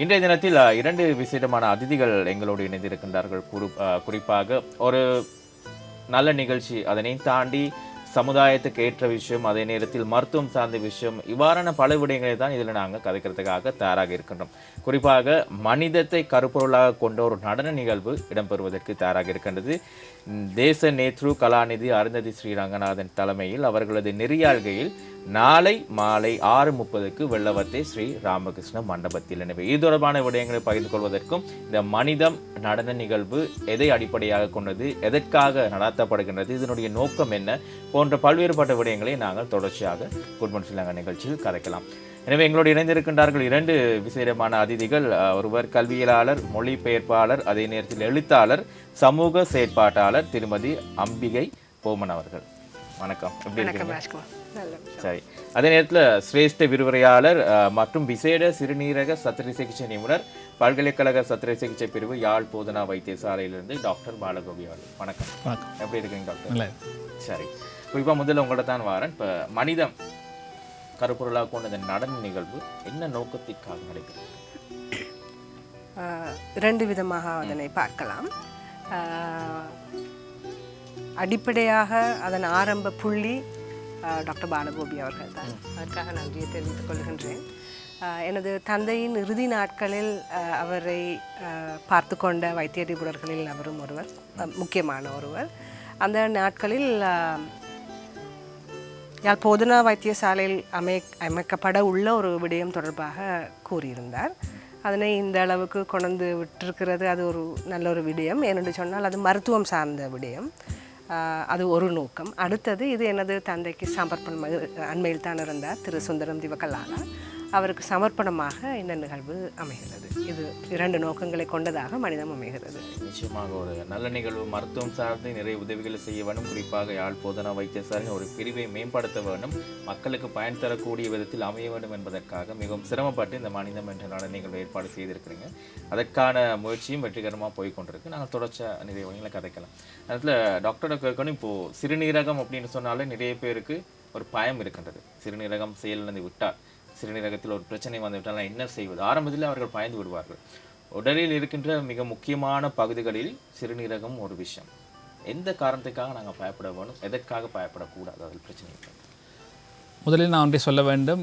இன்றைய தினத்தில் இரண்டு விசேடமான அதிதிகள் எங்களோடு இணைந்திருக்கின்றார்கள். குறி- குறிப்பாக ஒரு நல்ல நிகழ்ச்சி அதனை தாண்டி சமுதாயத்துக்கு ஏற்ற விஷயம் அதே நேரத்தில் மருத்துவம் சார்ந்த விஷயம் இவ்வாறான பல விடயங்களை தான் இதில் நாங்கள் கதைக்கிறதுக்காக தயாராக இருக்கின்றோம். குறிப்பாக மனிதத்தை கருப்பொருளாக கொண்ட ஒரு நடன நிகழ்வு இடம்பெறுவதற்கு தயாராக இருக்கின்றது. தேச நேத்ரு கலாநிதி அருந்ததி ஸ்ரீ ரங்கநாதன் தலைமையில் அவர்களது நெறியாள்கையில் நாளை மாலை ஆறு முப்பதுக்கு வெள்ளவத்தை ஸ்ரீ ராமகிருஷ்ண மண்டபத்தில். எனவே இது தொடர்பான விடயங்களை பகிர்ந்து கொள்வதற்கும் இந்த மனிதம் நடன நிகழ்வு எதை அடிப்படையாக கொண்டது எதற்காக நடத்தப்படுகின்றது இதனுடைய நோக்கம் என்ன போன்ற பல்வேறுபட்ட விடயங்களை நாங்கள் தொடர்ச்சியாக குட்மன் ஸ்ரீலங்கா நிகழ்ச்சியில் கதைக்கலாம். எனவே எங்களோடு இணைந்திருக்கின்றார்கள் இரண்டு விசேடமான அதிதிகள் ஒருவர் கல்வியலாளர் மொழிபெயர்ப்பாளர் அதே நேரத்தில் எழுத்தாளர் சமூக செயற்பாட்டாளர் திருமதி அம்பிகை போமன் அவர்கள். வணக்கம். எப்படி இருக்கீங்க? சரி. அதே நேரத்தில் சிரேஷ்ட விரிவுரையாளர் மற்றும் விசேட சிறுநீரக சத்திர சிகிச்சை நிபுணர் பல்கலைக்கழக சத்திர சிகிச்சை பிரிவு யாழ் போதனா வைத்தியசாலையிலிருந்து டாக்டர் பாலகோபி அவர்கள். வணக்கம். வணக்கம். எப்படி இருக்கீங்க டாக்டர்? சரி. குறிப்பாக முதல்ல உங்கள்ட்ட தான் வரேன். இப்போ மனிதம் கருப்பொருளாக கொண்ட இந்த நடன நிகழ்வு என்ன நோக்கத்திற்காக நடைபெறும் ஆஹ், இரண்டு விதமாக அதனை பார்க்கலாம். அடிப்படையாக அதன் ஆரம்ப புள்ளி டாக்டர் பாலகோபி அவர்கள் தான் அதற்காக நன்றியை தெரிவித்துக் கொள்கின்றேன் எனது தந்தையின் இறுதி நாட்களில் அவரை பார்த்து கொண்ட வைத்திய நிபுணர்களில் அவரும் ஒருவர் முக்கியமான ஒருவர் அந்த நாட்களில் யாழ் போதனா வைத்தியசாலையில் அமை அமைக்கப்பட உள்ள ஒரு விடயம் தொடர்பாக கூறியிருந்தார் அதனை இந்த அளவுக்கு கொண்டு விட்டிருக்கிறது அது ஒரு நல்ல ஒரு விடயம் ஏனென்று சொன்னால் அது மருத்துவம் சார்ந்த விடயம் அது ஒரு நோக்கம். அடுத்தது இது எனது தந்தைக்கு சமர்ப்பணம் அண்மையில் தான் இருந்தார். திரு சுந்தரம் திவகலாலா அவருக்கு சமர்ப்பணமாக இந்த நிகழ்வு அமைகிறது. இது இரண்டு நோக்கங்களை கொண்டதாக மனிதம் அமைகிறது. நிச்சயமாக ஒரு நல்ல நிகழ்வு. மருத்துவம் சார்ந்து நிறைய உதவிகளை செய்ய வேண்டும். குறிப்பாக யாழ் போதனா வைத்தியசாலை ஒரு பிரிவை மேம்படுத்த வேண்டும். மக்களுக்கு பயன் தரக்கூடிய விதத்தில் அமைய வேண்டும் என்பதற்காக மிகவும் சிரமப்பட்டு இந்த மனிதம் என்ற நல்ல நிகழ்வு ஏற்பாடு செய்திருக்கிறீங்க. அதற்கான முயற்சியும் வெற்றிகரமாக போய் கொண்டிருக்கு நாங்கள் தொடர்ச்சியாக நிறைய வகைகளை கதைக்கலாம். அதில் டாக்டரை கேட்கணும். இப்போது சிறுநீரகம் அப்படின்னு சொன்னாலே நிறைய பேருக்கு ஒரு பயம் இருக்கின்றது. சிறுநீரகம் செயலிழந்து விட்டால். சிறுநீரகத்தில் ஒரு பிரச்சனை வந்துவிட்டால் என்ன செய்வது. ஆரம்பத்தில் அவர்கள் பயந்து விடுவார்கள். உடலில் இருக்கின்ற மிக முக்கியமான பகுதிகளில் சிறுநீரகம் ஒரு விஷயம் எந்த காரணத்துக்காக நாங்கள் பயப்பட வேணும்? எதற்காக பயப்படக்கூடாது? அதில் பிரச்சனை இருக்கு முதலில் நான் ஒன்றை சொல்ல வேண்டும்.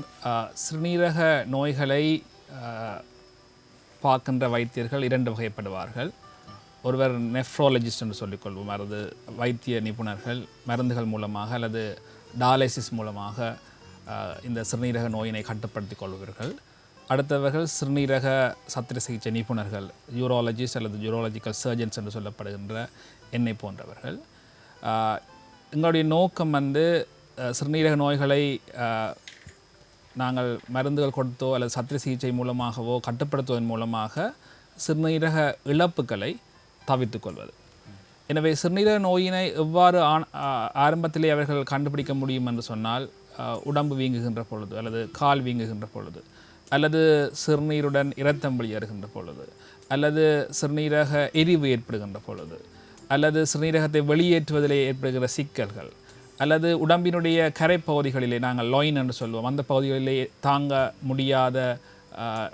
சிறுநீரக நோய்களை பார்க்கின்ற வைத்தியர்கள் இரண்டு வகைப்படுவார்கள். ஒருவர் நெஃப்ரோலஜிஸ்ட் என்று சொல்லிக்கொள்வோம் அல்லது வைத்திய நிபுணர்கள் மருந்துகள் மூலமாக அல்லது டாலைசிஸ் மூலமாக இந்த சிறுநீரக நோயினை கட்டுப்படுத்திக் கொள்வார்கள் அடுத்தவர்கள் சிறுநீரக சத்திர சிகிச்சை நிபுணர்கள் யூரோலஜிஸ்ட் அல்லது யூரோலஜிக்கல் சர்ஜன்ஸ் என்று சொல்லப்படுகின்ற என்னை போன்றவர்கள். எங்களுடைய நோக்கம் வந்து சிறுநீரக நோய்களை நாங்கள் மருந்துகள் கொடுத்தோ அல்லது சத்திர சிகிச்சை மூலமாகவோ கட்டுப்படுத்துவதன் மூலமாக சிறுநீரக இழப்புகளை தவிர்த்துக் கொள்வது. எனவே சிறுநீரக நோயினை எவ்வாறு ஆ- ஆரம்பத்திலே அவர்கள் கண்டுபிடிக்க முடியும் என்று சொன்னால் உடம்பு வீங்குகின்ற பொழுது அல்லது கால் வீங்குகின்ற பொழுது அல்லது சிறுநீருடன் இரத்தம் வெளியேறுகின்ற பொழுது அல்லது சிறுநீரக எரிவு ஏற்படுகின்ற பொழுது அல்லது சிறுநீரகத்தை வெளியேற்றுவதிலே ஏற்படுகிற சிக்கல்கள் அல்லது உடம்பினுடைய கரைப்பகுதிகளிலே நாங்கள் லொயின் என்று சொல்வோம். அந்த பகுதிகளிலே தாங்க முடியாத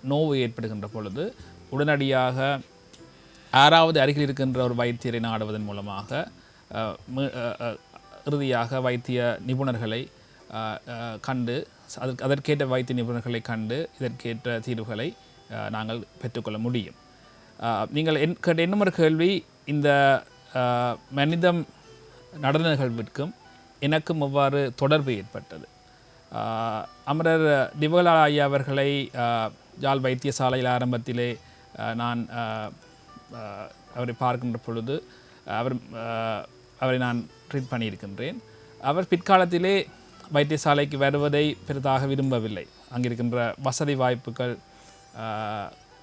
நோவு ஏற்படுகின்ற பொழுது உடனடியாக ஆறாவது அருகில் இருக்கின்ற ஒரு வைத்தியரை நாடுவதன் மூலமாக இறுதியாக வைத்திய நிபுணர்களை கண்டு. அதற்கு அதற்கேற்ற வைத்திய நிபுணர்களை கண்டு இதற்கேற்ற தீர்வுகளை நாங்கள் பெற்றுக்கொள்ள முடியும். நீங்கள் என் கேட்ட இன்னும் ஒரு கேள்வி இந்த மனிதம் நடன நிகழ்விற்கும் எனக்கும் எவ்வாறு தொடர்பு ஏற்பட்டது? அமரர் திவகலா ஐயா அவர்களை ஆஹ், யாழ் வைத்தியசாலையில் ஆரம்பத்திலே நான் அவரை பார்க்கின்ற பொழுது அவர் அவரை நான் ட்ரீட் பண்ணியிருக்கின்றேன். அவர் பிற்காலத்திலே வைத்தியசாலைக்கு வருவதை பெரிதாக விரும்பவில்லை. அங்கிருக்கின்ற வசதி வாய்ப்புகள்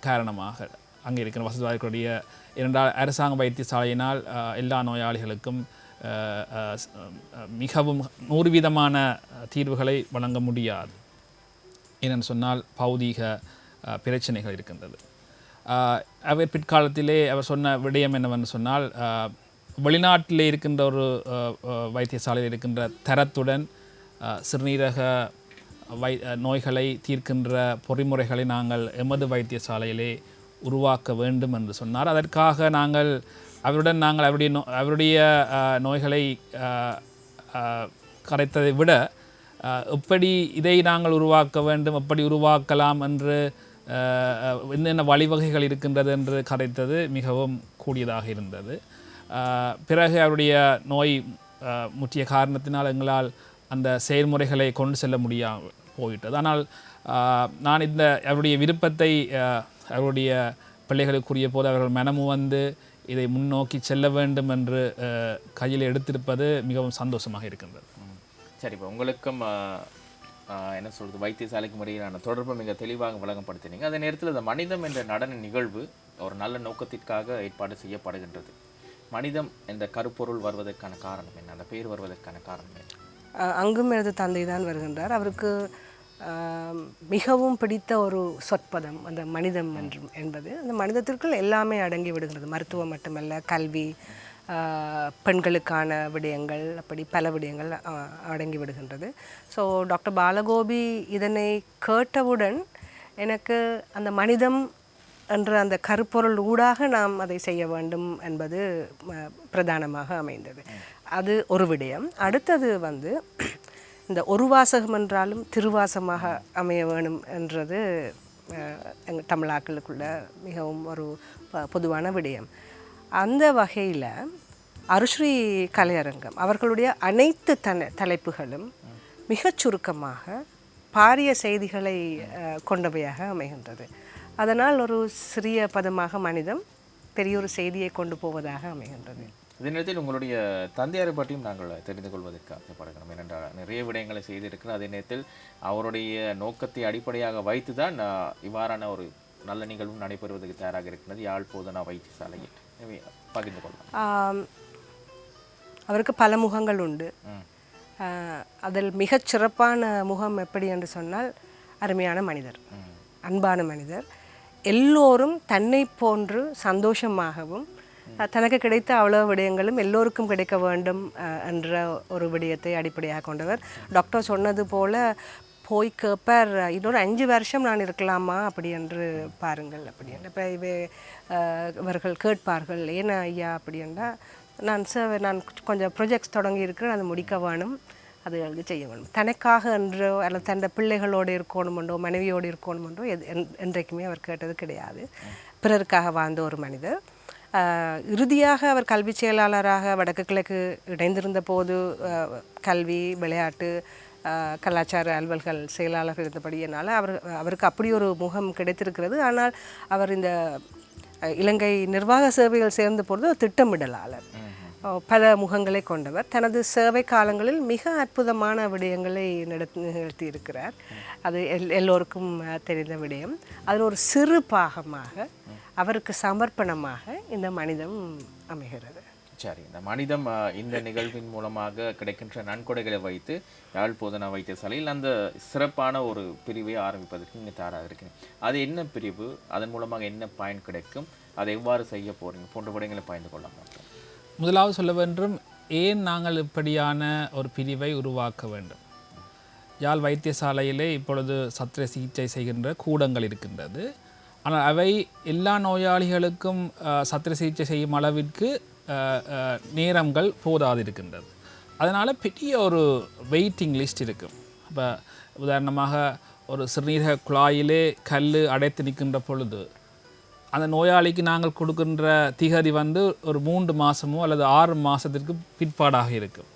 காரணமாக அங்கே இருக்கிற வசதி வாய்ப்புடைய இரண்டால் அரசாங்க வைத்தியசாலையினால் எல்லா நோயாளிகளுக்கும் மிகவும் நூறு வீதமான தீர்வுகளை வழங்க முடியாது. ஏனென்று சொன்னால் பௌதீக பிரச்சனைகள் இருக்கின்றது. அவர் பிற்காலத்திலே அவர் சொன்ன விடயம் என்னவென்று சொன்னால் வெளிநாட்டில் வெளிநாட்டிலே இருக்கின்ற ஒரு வைத்தியசாலையில் இருக்கின்ற தரத்துடன் சிறுநீரக வை நோய்களை தீர்க்கின்ற பொறிமுறைகளை நாங்கள் எமது வைத்தியசாலையிலே உருவாக்க வேண்டும் என்று சொன்னார். அதற்காக நாங்கள் அவருடன் நாங்கள் அவருடைய நோ அவருடைய நோய்களை கரைத்ததை விட எப்படி இதை நாங்கள் உருவாக்க வேண்டும் எப்படி உருவாக்கலாம் என்று என்னென்ன வழிவகைகள் இருக்கின்றது என்று கரைத்தது மிகவும் கூடியதாக இருந்தது. பிறகு அவருடைய நோய் முற்றிய காரணத்தினால் எங்களால் அந்த செயல்முறைகளை கொண்டு செல்ல முடியாமல் போயிட்டது. ஆனால் நான் இந்த அவருடைய விருப்பத்தை அவருடைய பிள்ளைகளுக்குரிய போது அவர்கள் மனமும் வந்து இதை முன்னோக்கி செல்ல வேண்டும் என்று கையில் எடுத்திருப்பது மிகவும் சந்தோஷமாக இருக்கின்றது. சரி இப்போ உங்களுக்கும் என்ன சொல்கிறது வைத்தியசாலைக்கு முறையிலான தொடர்பு மிக தெளிவாக விளங்கப்படுத்தினீங்க அதே நேரத்தில் இந்த மனிதம் என்ற நடன நிகழ்வு ஒரு நல்ல நோக்கத்திற்காக ஏற்பாடு செய்யப்படுகின்றது. மனிதம் என்ற கருப்பொருள் வருவதற்கான காரணம் என்ன? அந்த பேர் வருவதற்கான காரணம் என்ன? அங்கும் எனது தந்தை தான் வருகின்றார். அவருக்கு மிகவும் பிடித்த ஒரு சொற்பதம் அந்த மனிதம் என்று என்பது. அந்த மனிதத்திற்குள் எல்லாமே அடங்கி விடுகிறது மருத்துவம் மட்டுமல்ல கல்வி பெண்களுக்கான விடயங்கள் அப்படி பல விடயங்கள் அடங்கி விடுகின்றது. ஸோ டாக்டர் பாலகோபி இதனை கேட்டவுடன் எனக்கு அந்த மனிதம் என்ற அந்த கருப்பொருள் ஊடாக நாம் அதை செய்ய வேண்டும் என்பது பிரதானமாக அமைந்தது. அது ஒரு விடயம். அடுத்தது வந்து இந்த ஒரு வாசகம் என்றாலும் திருவாசமாக அமைய வேணும் என்றது எங்கள் தமிழாக்களுக்குள்ள மிகவும் ஒரு ப- பொதுவான விடயம். அந்த வகையில் அருஸ்ரீ கலையரங்கம் அவர்களுடைய அனைத்து தன தலைப்புகளும் மிகச் சுருக்கமாக பாரிய செய்திகளை கொண்டவையாக அமைகின்றது. அதனால் ஒரு சிறிய பதமாக மனிதம் பெரிய ஒரு செய்தியை கொண்டு போவதாக அமைகின்றது. இதே நேரத்தில் உங்களுடைய தந்தையாரை பற்றியும் நாங்கள் தெரிந்து கொள்வதற்கு ஆசைப்படுகிறோம் ஏனென்றால் நிறைய விடயங்களை செய்திருக்கிறார். அதே நேரத்தில் அவருடைய நோக்கத்தை அடிப்படையாக வைத்து தான் இவ்வாறான ஒரு நல்ல நிகழ்வும் நடைபெறுவதற்கு தயாராக இருக்கிறது. யாழ் போதனா வைத்தியசாலையில். எனவே பகிர்ந்து கொள்ளலாம் அவருக்கு பல முகங்கள் உண்டு. அதில் மிகச் சிறப்பான முகம் எப்படி என்று சொன்னால் அருமையான மனிதர். அன்பான மனிதர். எல்லோரும் தன்னை போன்று சந்தோஷமாகவும் தனக்கு கிடைத்த அவ்வளோ விடயங்களும் எல்லோருக்கும் கிடைக்க வேண்டும் என்ற ஒரு விடயத்தை அடிப்படையாக கொண்டவர். டாக்டர் சொன்னது போல் போய் கேட்பார் இன்னொரு அஞ்சு வருஷம் நான் இருக்கலாமா? அப்படி என்று பாருங்கள் அப்படி இப்போ இவ இவர்கள் கேட்பார்கள் ஏன் ஐயா? அப்படின்னா நான் சார் நான் கொஞ்சம் ப்ரொஜெக்ட்ஸ் தொடங்கி இருக்கிறேன் அதை முடிக்க வேணும் அது அவருக்கு செய்ய வேணும். தனக்காக என்றோ அல்லது தன் பிள்ளைகளோடு இருக்கணுமென்றோ மனைவியோடு இருக்கணுமென்றோ எது என்- என்றைக்குமே அவர் கேட்டது கிடையாது. பிறருக்காக வாழ்ந்த ஒரு மனிதர். இறுதியாக அவர் கல்வி செயலாளராக வடக்கு கிழக்கு இணைந்திருந்த போது கல்வி விளையாட்டு கலாச்சார அலுவல்கள் செயலாளர் இருந்தபடியினால் அவர் அவருக்கு அப்படி ஒரு முகம் கிடைத்திருக்கிறது. ஆனால் அவர் இந்த இலங்கை நிர்வாக சேவைகள் சேர்ந்த பொழுது திட்டமிடலாளர். பல முகங்களை கொண்டவர். தனது சேவை காலங்களில் மிக அற்புதமான விடயங்களை நடத்தி நிகழ்த்தி இருக்கிறார் அது எல் எல்லோருக்கும் தெரிந்த விடயம். அதில் ஒரு சிறு பாகமாக அவருக்கு சமர்ப்பணமாக இந்த மனிதம் அமைகிறது. சரி இந்த மனிதம் இந்த நிகழ்வின் மூலமாக கிடைக்கின்ற நன்கொடைகளை வைத்து யாழ் போதனா வைத்தியசாலையில் அந்த சிறப்பான ஒரு பிரிவை ஆரம்பிப்பதற்கு நீங்கள் தயாராக இருக்கீங்க அது என்ன பிரிவு? அதன் மூலமாக என்ன பயன் கிடைக்கும்? அதை எவ்வாறு செய்ய போகிறீங்க போன்ற விடயங்களை பயந்து கொள்ள மாட்டோம் முதலாவது சொல்ல வேண்டும் ஏன் நாங்கள் இப்படியான ஒரு பிரிவை உருவாக்க வேண்டும்? யாழ் வைத்தியசாலையிலே இப்பொழுது சத்திர சிகிச்சை செய்கின்ற கூடங்கள் இருக்கின்றது. ஆனால் அவை எல்லா நோயாளிகளுக்கும் சத்திர சிகிச்சை செய்யும் அளவிற்கு நேரங்கள் போதாது இருக்கின்றது அதனால் பெரிய ஒரு வெயிட்டிங் லிஸ்ட் இருக்கும் இப்போ உதாரணமாக ஒரு சிறுநீரக குழாயிலே கல் அடைத்து நிற்கின்ற பொழுது அந்த நோயாளிக்கு நாங்கள் கொடுக்கின்ற திகதி வந்து ஒரு மூன்று மாதமோ அல்லது ஆறு மாதத்திற்கு பிற்பாடாக இருக்கும்.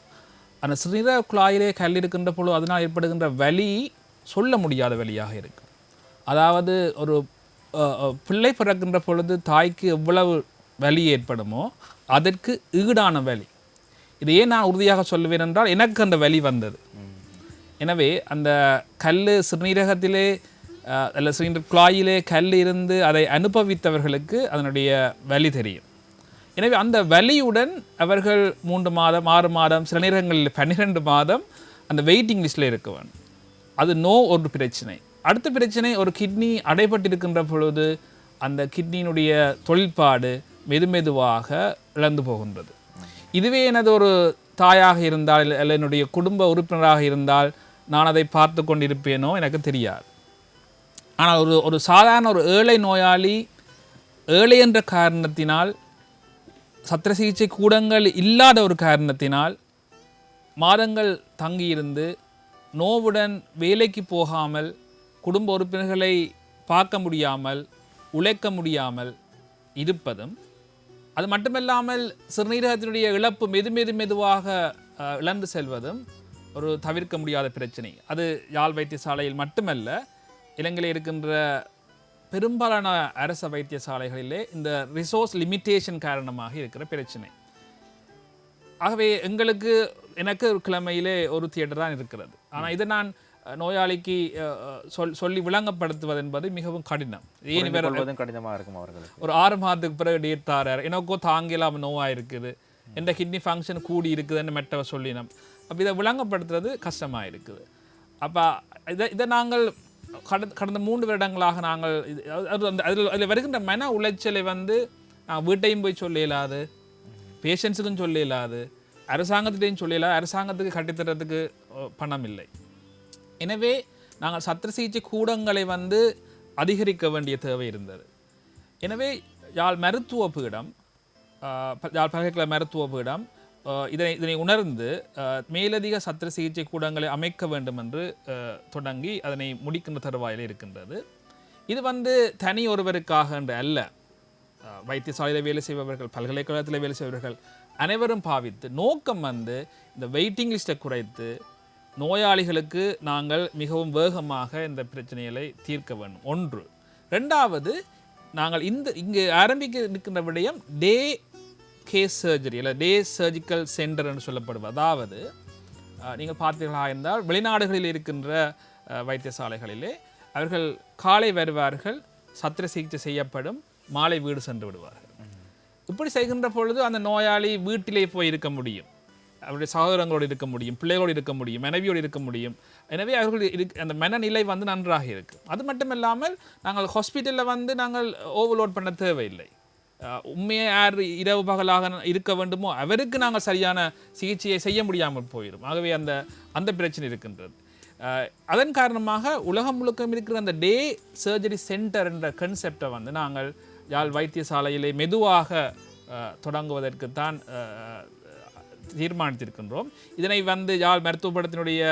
அந்த சிறுநீரக குழாயிலே கல் இருக்கின்ற பொழுது அதனால் ஏற்படுகின்ற வலி சொல்ல முடியாத வலியாக இருக்கும். அதாவது ஒரு பிள்ளை பிறக்கின்ற பொழுது தாய்க்கு எவ்வளவு வலி ஏற்படுமோ அதற்கு ஈடான வலி. இது ஏன் நான் உறுதியாக சொல்லுவேன் என்றால் எனக்கு அந்த வலி வந்தது. எனவே அந்த கல் சிறுநீரகத்திலே அல்ல சிலிண்டர் குழாயிலே கல் இருந்து அதை அனுபவித்தவர்களுக்கு அதனுடைய வலி தெரியும். எனவே அந்த வலியுடன் அவர்கள் மூன்று மாதம் ஆறு மாதம் சில நேரங்களில் பன்னிரெண்டு மாதம் அந்த வெயிட்டிங் லிஸ்ட்டில் இருக்க வேண்டும். அது நோ ஒரு பிரச்சனை. அடுத்த பிரச்சனை ஒரு கிட்னி அடைபட்டிருக்கின்ற பொழுது அந்த கிட்னியினுடைய தொழிற்பாடு மெதுமெதுவாக இழந்து போகின்றது. இதுவே எனது ஒரு தாயாக இருந்தால் அல்ல என்னுடைய குடும்ப உறுப்பினராக இருந்தால் நான் அதை பார்த்து கொண்டிருப்பேனோ எனக்கு தெரியாது. ஆனால் ஒரு ஒரு சாதாரண ஒரு ஏழை நோயாளி ஏழை என்ற காரணத்தினால் சத்திர சிகிச்சை கூடங்கள் இல்லாத ஒரு காரணத்தினால் மாதங்கள் தங்கியிருந்து நோவுடன் வேலைக்கு போகாமல் குடும்ப உறுப்பினர்களை பார்க்க முடியாமல் உழைக்க முடியாமல் இருப்பதும் அது மட்டுமல்லாமல் சிறுநீரகத்தினுடைய இழப்பு மெது மெது மெதுவாக இழந்து செல்வதும் ஒரு தவிர்க்க முடியாத பிரச்சனை. அது யாழ் வைத்தியசாலையில் மட்டுமல்ல இலங்கையில் இருக்கின்ற பெரும்பாலான அரச வைத்தியசாலைகளிலே இந்த ரிசோர்ஸ் லிமிட்டேஷன் காரணமாக இருக்கிற பிரச்சனை. ஆகவே எங்களுக்கு எனக்கு ஒரு கிழமையிலே ஒரு தியேட்டர் தான் இருக்கிறது. ஆனால் இதை நான் நோயாளிக்கு சொல் சொல்லி விளங்கப்படுத்துவது என்பது மிகவும் கடினம். ஏன் வேற கொள்வதும் கடினமா இருக்கும் அவர்களுக்கு. ஒரு ஆறு மாதத்துக்கு பிறகு டேட் தாரார். எனக்கோ தாங்கலாம் நோவா இருக்குது எந்த கிட்னி ஃபங்க்ஷன் கூடி இருக்குதுன்னு மெட்டவை சொல்லினோம். அப்போ இதை விளங்கப்படுத்துறது கஷ்டமாக இருக்குது. அப்போ இதை இதை நாங்கள் கடந்த கடந்த மூன்று வருடங்களாக நாங்கள் இது அது அந்த அதில் அதில் வருகின்ற மன உளைச்சலை வந்து நான் வீட்டையும் போய் சொல்ல இயலாது பேஷண்ட்ஸுக்கும் சொல்ல இயலாது அரசாங்கத்திட்டையும் சொல்ல இயலாது அரசாங்கத்துக்கு கட்டித்தரத்துக்கு பணம் இல்லை எனவே நாங்கள் சத்திர சிகிச்சை கூடங்களை வந்து அதிகரிக்க வேண்டிய தேவை இருந்தது. எனவே யாழ் மருத்துவ பீடம் யாழ் பல்கலைக்கழக மருத்துவ பீடம் இதனை இதனை உணர்ந்து மேலதிக சத்திர சிகிச்சை கூடங்களை அமைக்க வேண்டும் என்று தொடங்கி அதனை முடிக்கின்ற தருவாயில் இருக்கின்றது. இது வந்து தனி ஒருவருக்காக என்று அல்ல. வைத்தியசாலையில் வேலை செய்பவர்கள் பல்கலைக்கழகத்தில் வேலை செய்பவர்கள் அனைவரும் பாவித்து நோக்கம் வந்து இந்த வெயிட்டிங் லிஸ்ட்டை குறைத்து நோயாளிகளுக்கு நாங்கள் மிகவும் வேகமாக இந்த பிரச்சனைகளை தீர்க்க வேண்டும். ஒன்று. ரெண்டாவது நாங்கள் இந்த இங்கு ஆரம்பிக்க இருக்கின்ற விடயம் டே கேஸ் சர்ஜரி இல்லை டே சர்ஜிக்கல் சென்டர் என்று சொல்லப்படுவது. அதாவது நீங்கள் பார்த்தீர்களா இருந்தால் வெளிநாடுகளில் இருக்கின்ற வைத்தியசாலைகளிலே அவர்கள் காலை வருவார்கள் சத்திர சிகிச்சை செய்யப்படும் மாலை வீடு சென்று விடுவார்கள். இப்படி செய்கின்ற பொழுது அந்த நோயாளி வீட்டிலே போய் இருக்க முடியும். அவருடைய சகோதரங்களோடு இருக்க முடியும் பிள்ளைகளோடு இருக்க முடியும் மனைவியோடு இருக்க முடியும். எனவே அவர்கள் இருக் அந்த மனநிலை வந்து நன்றாக இருக்குது அது மட்டும் இல்லாமல் நாங்கள் ஹாஸ்பிட்டலில் வந்து நாங்கள் ஓவர்லோட் பண்ண தேவையில்லை. உண்மையை யார் இரவு பகலாக இருக்க வேண்டுமோ அவருக்கு நாங்கள் சரியான சிகிச்சையை செய்ய முடியாமல் போயிடும். ஆகவே அந்த அந்த பிரச்சனை இருக்கின்றது. அதன் காரணமாக உலகம் முழுக்கம் இருக்கிற அந்த டே சர்ஜரி சென்டர் என்ற கன்செப்டை வந்து நாங்கள் யாழ் வைத்தியசாலையிலே மெதுவாக தொடங்குவதற்கு தொடங்குவதற்குத்தான் தீர்மானித்திருக்கின்றோம். இதனை வந்து யாழ் மருத்துவப்படத்தினுடைய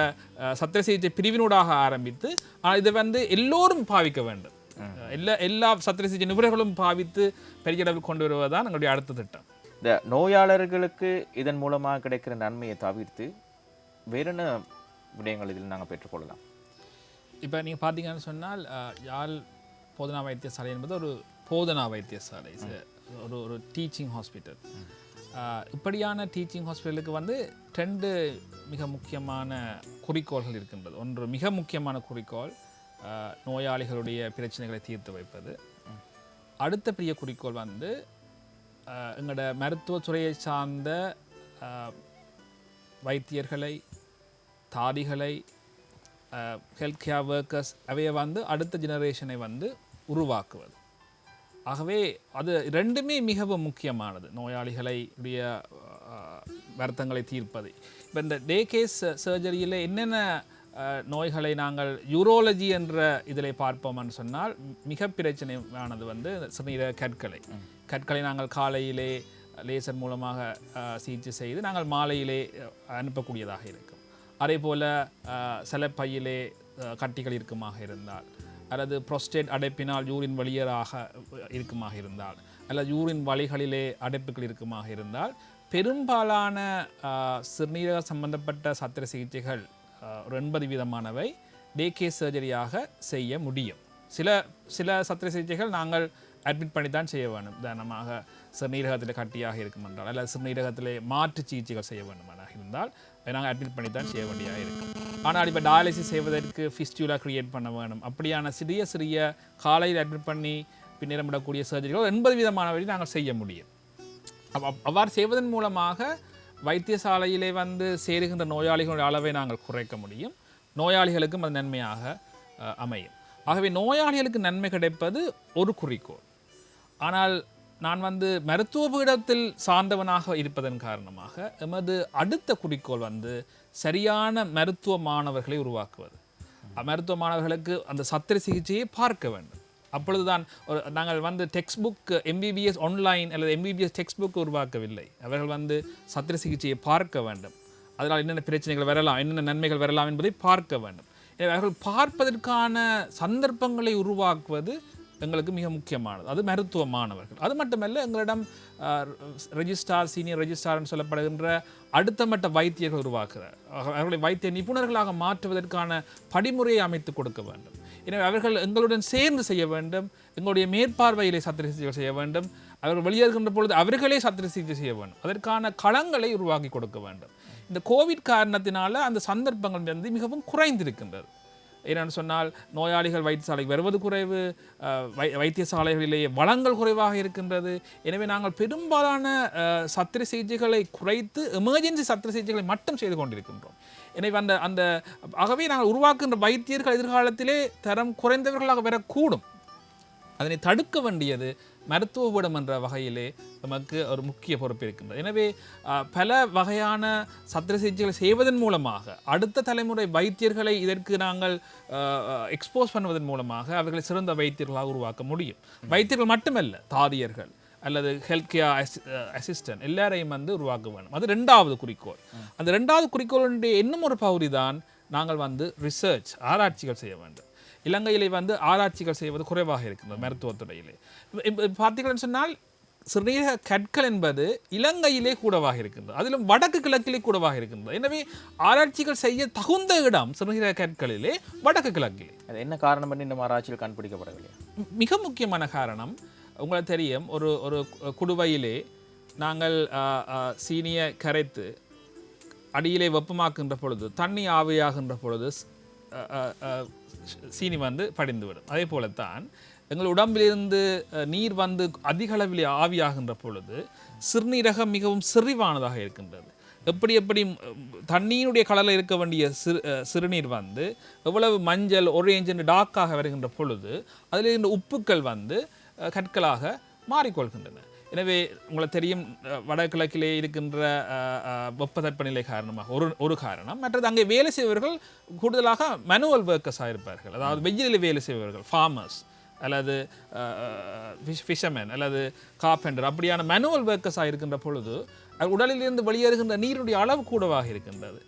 சத்திர சிகிச்சை பிரிவினூடாக ஆரம்பித்து ஆனால் இதை வந்து எல்லோரும் பாவிக்க வேண்டும். எல்லா எல்லா சத்திர சிகிச்சை நிபுணர்களும் பாவித்து பெரிய அளவில் கொண்டு வருவதுதான் எங்களுடைய அடுத்த திட்டம் இந்த நோயாளர்களுக்கு இதன் மூலமாக கிடைக்கிற நன்மையை தவிர்த்து வேற என்ன விடயங்கள் இதில் நாங்கள் பெற்றுக்கொள்ளலாம் இப்போ நீங்கள் பார்த்தீங்கன்னு சொன்னால் யாழ் போதனா வைத்தியசாலை என்பது ஒரு போதனா வைத்தியசாலை ஒரு ஒரு டீச்சிங் ஹாஸ்பிட்டல் இப்படியான டீச்சிங் ஹாஸ்பிட்டலுக்கு வந்து ரெண்டு மிக முக்கியமான குறிக்கோள்கள் இருக்கின்றது ஒன்று மிக முக்கியமான குறிக்கோள் நோயாளிகளுடைய பிரச்சனைகளை தீர்த்து வைப்பது. அடுத்த பெரிய குறிக்கோள் வந்து எங்களோட மருத்துவத்துறையை சார்ந்த வைத்தியர்களை தாதிகளை ஹெல்த் கேர் ஒர்க்கர்ஸ் அவையை வந்து அடுத்த ஜெனரேஷனை வந்து உருவாக்குவது. ஆகவே அது ரெண்டுமே மிகவும் முக்கியமானது. நோயாளிகளுடைய வருத்தங்களை தீர்ப்பது. இப்போ இந்த டே கேஸ் சர்ஜரியில் என்னென்ன நோய்களை நாங்கள் யூரோலஜி என்ற இதில் பார்ப்போம்னு சொன்னால் மிக பிரச்சனையானது வந்து சிறுநீரக கற்களை. கற்களை நாங்கள் காலையிலே லேசர் மூலமாக சிகிச்சை செய்து நாங்கள் மாலையிலே அனுப்பக்கூடியதாக இருக்கும். அதே போல் சில பையிலே கட்டிகள் இருக்குமாக இருந்தால் அல்லது புரோஸ்டேட் அடைப்பினால் யூரின் வழியராக இருக்குமாக இருந்தால் அல்லது யூரின் வழிகளிலே அடைப்புகள் இருக்குமாக இருந்தால் பெரும்பாலான சிறுநீரக சம்பந்தப்பட்ட சத்திர சிகிச்சைகள் ஒரு எண்பது வீதமானவை டே கேஸ் சர்ஜரியாக செய்ய முடியும். சில சில சத்திர சிகிச்சைகள் நாங்கள் அட்மிட் பண்ணி தான் செய்ய வேண்டும். உதாரணமாக சிறுநீரகத்தில் கட்டியாக இருக்கும் என்றால் அல்லது சிறுநீரகத்தில் மாற்று சிகிச்சைகள் செய்ய வேண்டுமானாக இருந்தால் அதை நாங்கள் அட்மிட் பண்ணி தான் செய்ய வேண்டியதாக இருக்கும். ஆனால் இப்போ டயாலிசிஸ் செய்வதற்கு ஃபிஸ்டியூலா க்ரியேட் பண்ண வேணும். அப்படியான சிறிய சிறிய காலையில் அட்மிட் பண்ணி பின்னிடமிடக்கூடிய சர்ஜரிகள் எண்பது விதமானவரை நாங்கள் செய்ய முடியும். அவ்வாறு செய்வதன் மூலமாக வைத்தியசாலையிலே வந்து சேருகின்ற நோயாளிகளுடைய அளவை நாங்கள் குறைக்க முடியும். நோயாளிகளுக்கும் அது நன்மையாக அமையும். ஆகவே நோயாளிகளுக்கு நன்மை கிடைப்பது ஒரு குறிக்கோள். ஆனால் நான் வந்து மருத்துவ பீடத்தில் சார்ந்தவனாக இருப்பதன் காரணமாக எமது அடுத்த குறிக்கோள் வந்து சரியான மருத்துவ மாணவர்களை உருவாக்குவது. மருத்துவ மாணவர்களுக்கு அந்த சத்திர சிகிச்சையை பார்க்க வேண்டும். அப்பொழுதுதான் ஒரு நாங்கள் வந்து டெக்ஸ்ட் புக் எம்பிபிஎஸ் ஆன்லைன் அல்லது எம்பிபிஎஸ் டெக்ஸ்ட் புக் உருவாக்கவில்லை. அவர்கள் வந்து சத்திர சிகிச்சையை பார்க்க வேண்டும். அதனால் என்னென்ன பிரச்சனைகள் வரலாம் என்னென்ன நன்மைகள் வரலாம் என்பதை பார்க்க வேண்டும். எனவே அவர்கள் பார்ப்பதற்கான சந்தர்ப்பங்களை உருவாக்குவது எங்களுக்கு மிக முக்கியமானது. அது மருத்துவ மாணவர்கள் அது மட்டுமல்ல எங்களிடம் ரெஜிஸ்டார் சீனியர் ரெஜிஸ்டார்னு சொல்லப்படுகின்ற அடுத்த மட்ட வைத்தியர்கள் உருவாக்குகிறார் அவர்களை வைத்திய நிபுணர்களாக மாற்றுவதற்கான படிமுறையை அமைத்து கொடுக்க வேண்டும். எனவே அவர்கள் எங்களுடன் சேர்ந்து செய்ய வேண்டும். எங்களுடைய மேற்பார்வையிலே சத்திர சிகிச்சை செய்ய வேண்டும். அவர்கள் வெளியேறுகின்ற பொழுது அவர்களே சத்திர சிகிச்சை செய்ய வேண்டும். அதற்கான களங்களை உருவாக்கி கொடுக்க வேண்டும். இந்த கோவிட் காரணத்தினால அந்த சந்தர்ப்பங்கள் வந்து மிகவும் குறைந்திருக்கின்றது. ஏனென்று சொன்னால் நோயாளிகள் வைத்தியசாலைக்கு வருவது குறைவு வை வைத்தியசாலைகளிலேயே வளங்கள் குறைவாக இருக்கின்றது. எனவே நாங்கள் பெரும்பாலான சத்திர சிகிச்சைகளை குறைத்து எமர்ஜென்சி சத்திர சிகிச்சைகளை மட்டும் செய்து கொண்டிருக்கின்றோம். எனவே அந்த அந்த ஆகவே நாங்கள் உருவாக்குகின்ற வைத்தியர்கள் எதிர்காலத்திலே தரம் குறைந்தவர்களாக வரக்கூடும். அதனை தடுக்க வேண்டியது மருத்துவபீடம் என்ற வகையிலே நமக்கு ஒரு முக்கிய பொறுப்பு இருக்கின்றது. எனவே பல வகையான சத்திர சிகிச்சைகளை செய்வதன் மூலமாக அடுத்த தலைமுறை வைத்தியர்களை இதற்கு நாங்கள் எக்ஸ்போஸ் பண்ணுவதன் மூலமாக அவர்களை சிறந்த வைத்தியர்களாக உருவாக்க முடியும். வைத்தியர்கள் மட்டுமல்ல தாதியர்கள் அல்லது ஹெல்த் கேர் அசிஸ்டன்ட் எல்லாரையும் வந்து உருவாக்க வேண்டும். அது ரெண்டாவது குறிக்கோள். அந்த ரெண்டாவது குறிக்கோளுடைய இன்னும் ஒரு பகுதி தான் நாங்கள் வந்து ரிசர்ச் ஆராய்ச்சிகள் செய்ய வேண்டும். இலங்கையிலே வந்து ஆராய்ச்சிகள் செய்வது குறைவாக இருக்கின்றது மருத்துவத்துறையிலே. இப்ப- பார்த்தீங்கன்னு சொன்னால் சிறுநீரக கற்கள் என்பது இலங்கையிலே கூடவாக இருக்கின்றது. அதிலும் வடக்கு கிழக்கிலே கூடவாக இருக்கின்றது. எனவே ஆராய்ச்சிகள் செய்ய தகுந்த இடம் சிறுநீரக கற்களிலே வடக்கு கிழக்கிலே. அது என்ன காரணம் பண்ணி இந்த ஆராய்ச்சியில் கண்டுபிடிக்கப்படவில்லை மிக முக்கியமான காரணம் உங்களுக்கு தெரியும் ஒரு ஒரு குடுவையிலே நாங்கள் சீனியை கரைத்து அடியிலே வெப்பமாக்குகின்ற பொழுது தண்ணி ஆவியாகின்ற பொழுது சீனி வந்து படிந்துவிடும். அதே போலத்தான் எங்கள் உடம்பிலிருந்து நீர் வந்து அதிக அளவில் ஆவியாகின்ற பொழுது சிறுநீரகம் மிகவும் செறிவானதாக இருக்கின்றது. எப்படி எப்படி தண்ணியினுடைய தண்ணீருடைய கலரில் இருக்க வேண்டிய சிறு சிறுநீர் வந்து எவ்வளவு மஞ்சள் ஒரேஞ்சு டார்க்காக வருகின்ற பொழுது அதில் இருந்த உப்புக்கள் வந்து கற்களாக மாறிக்கொள்கின்றன. எனவே உங்களுக்கு தெரியும் வடகிழக்கிலே இருக்கின்ற அ, வெப்பத்தட்பநிலை காரணமாக ஒரு ஒரு காரணம். மற்றது அங்கே வேலை செய்பவர்கள் கூடுதலாக மேனுவல் ஒர்க்கர்ஸாக இருப்பார்கள். அதாவது வெயிலில் வேலை செய்பவர்கள் ஃபார்மர்ஸ் அல்லது ஃபிஷர்மேன் அல்லது கார்பெண்டர் அப்படியான மேனுவல் ஒர்க்கர்ஸாக இருக்கின்ற பொழுது உடலிலிருந்து வெளியேறுகின்ற நீருடைய அளவு கூடவாக இருக்கின்றது.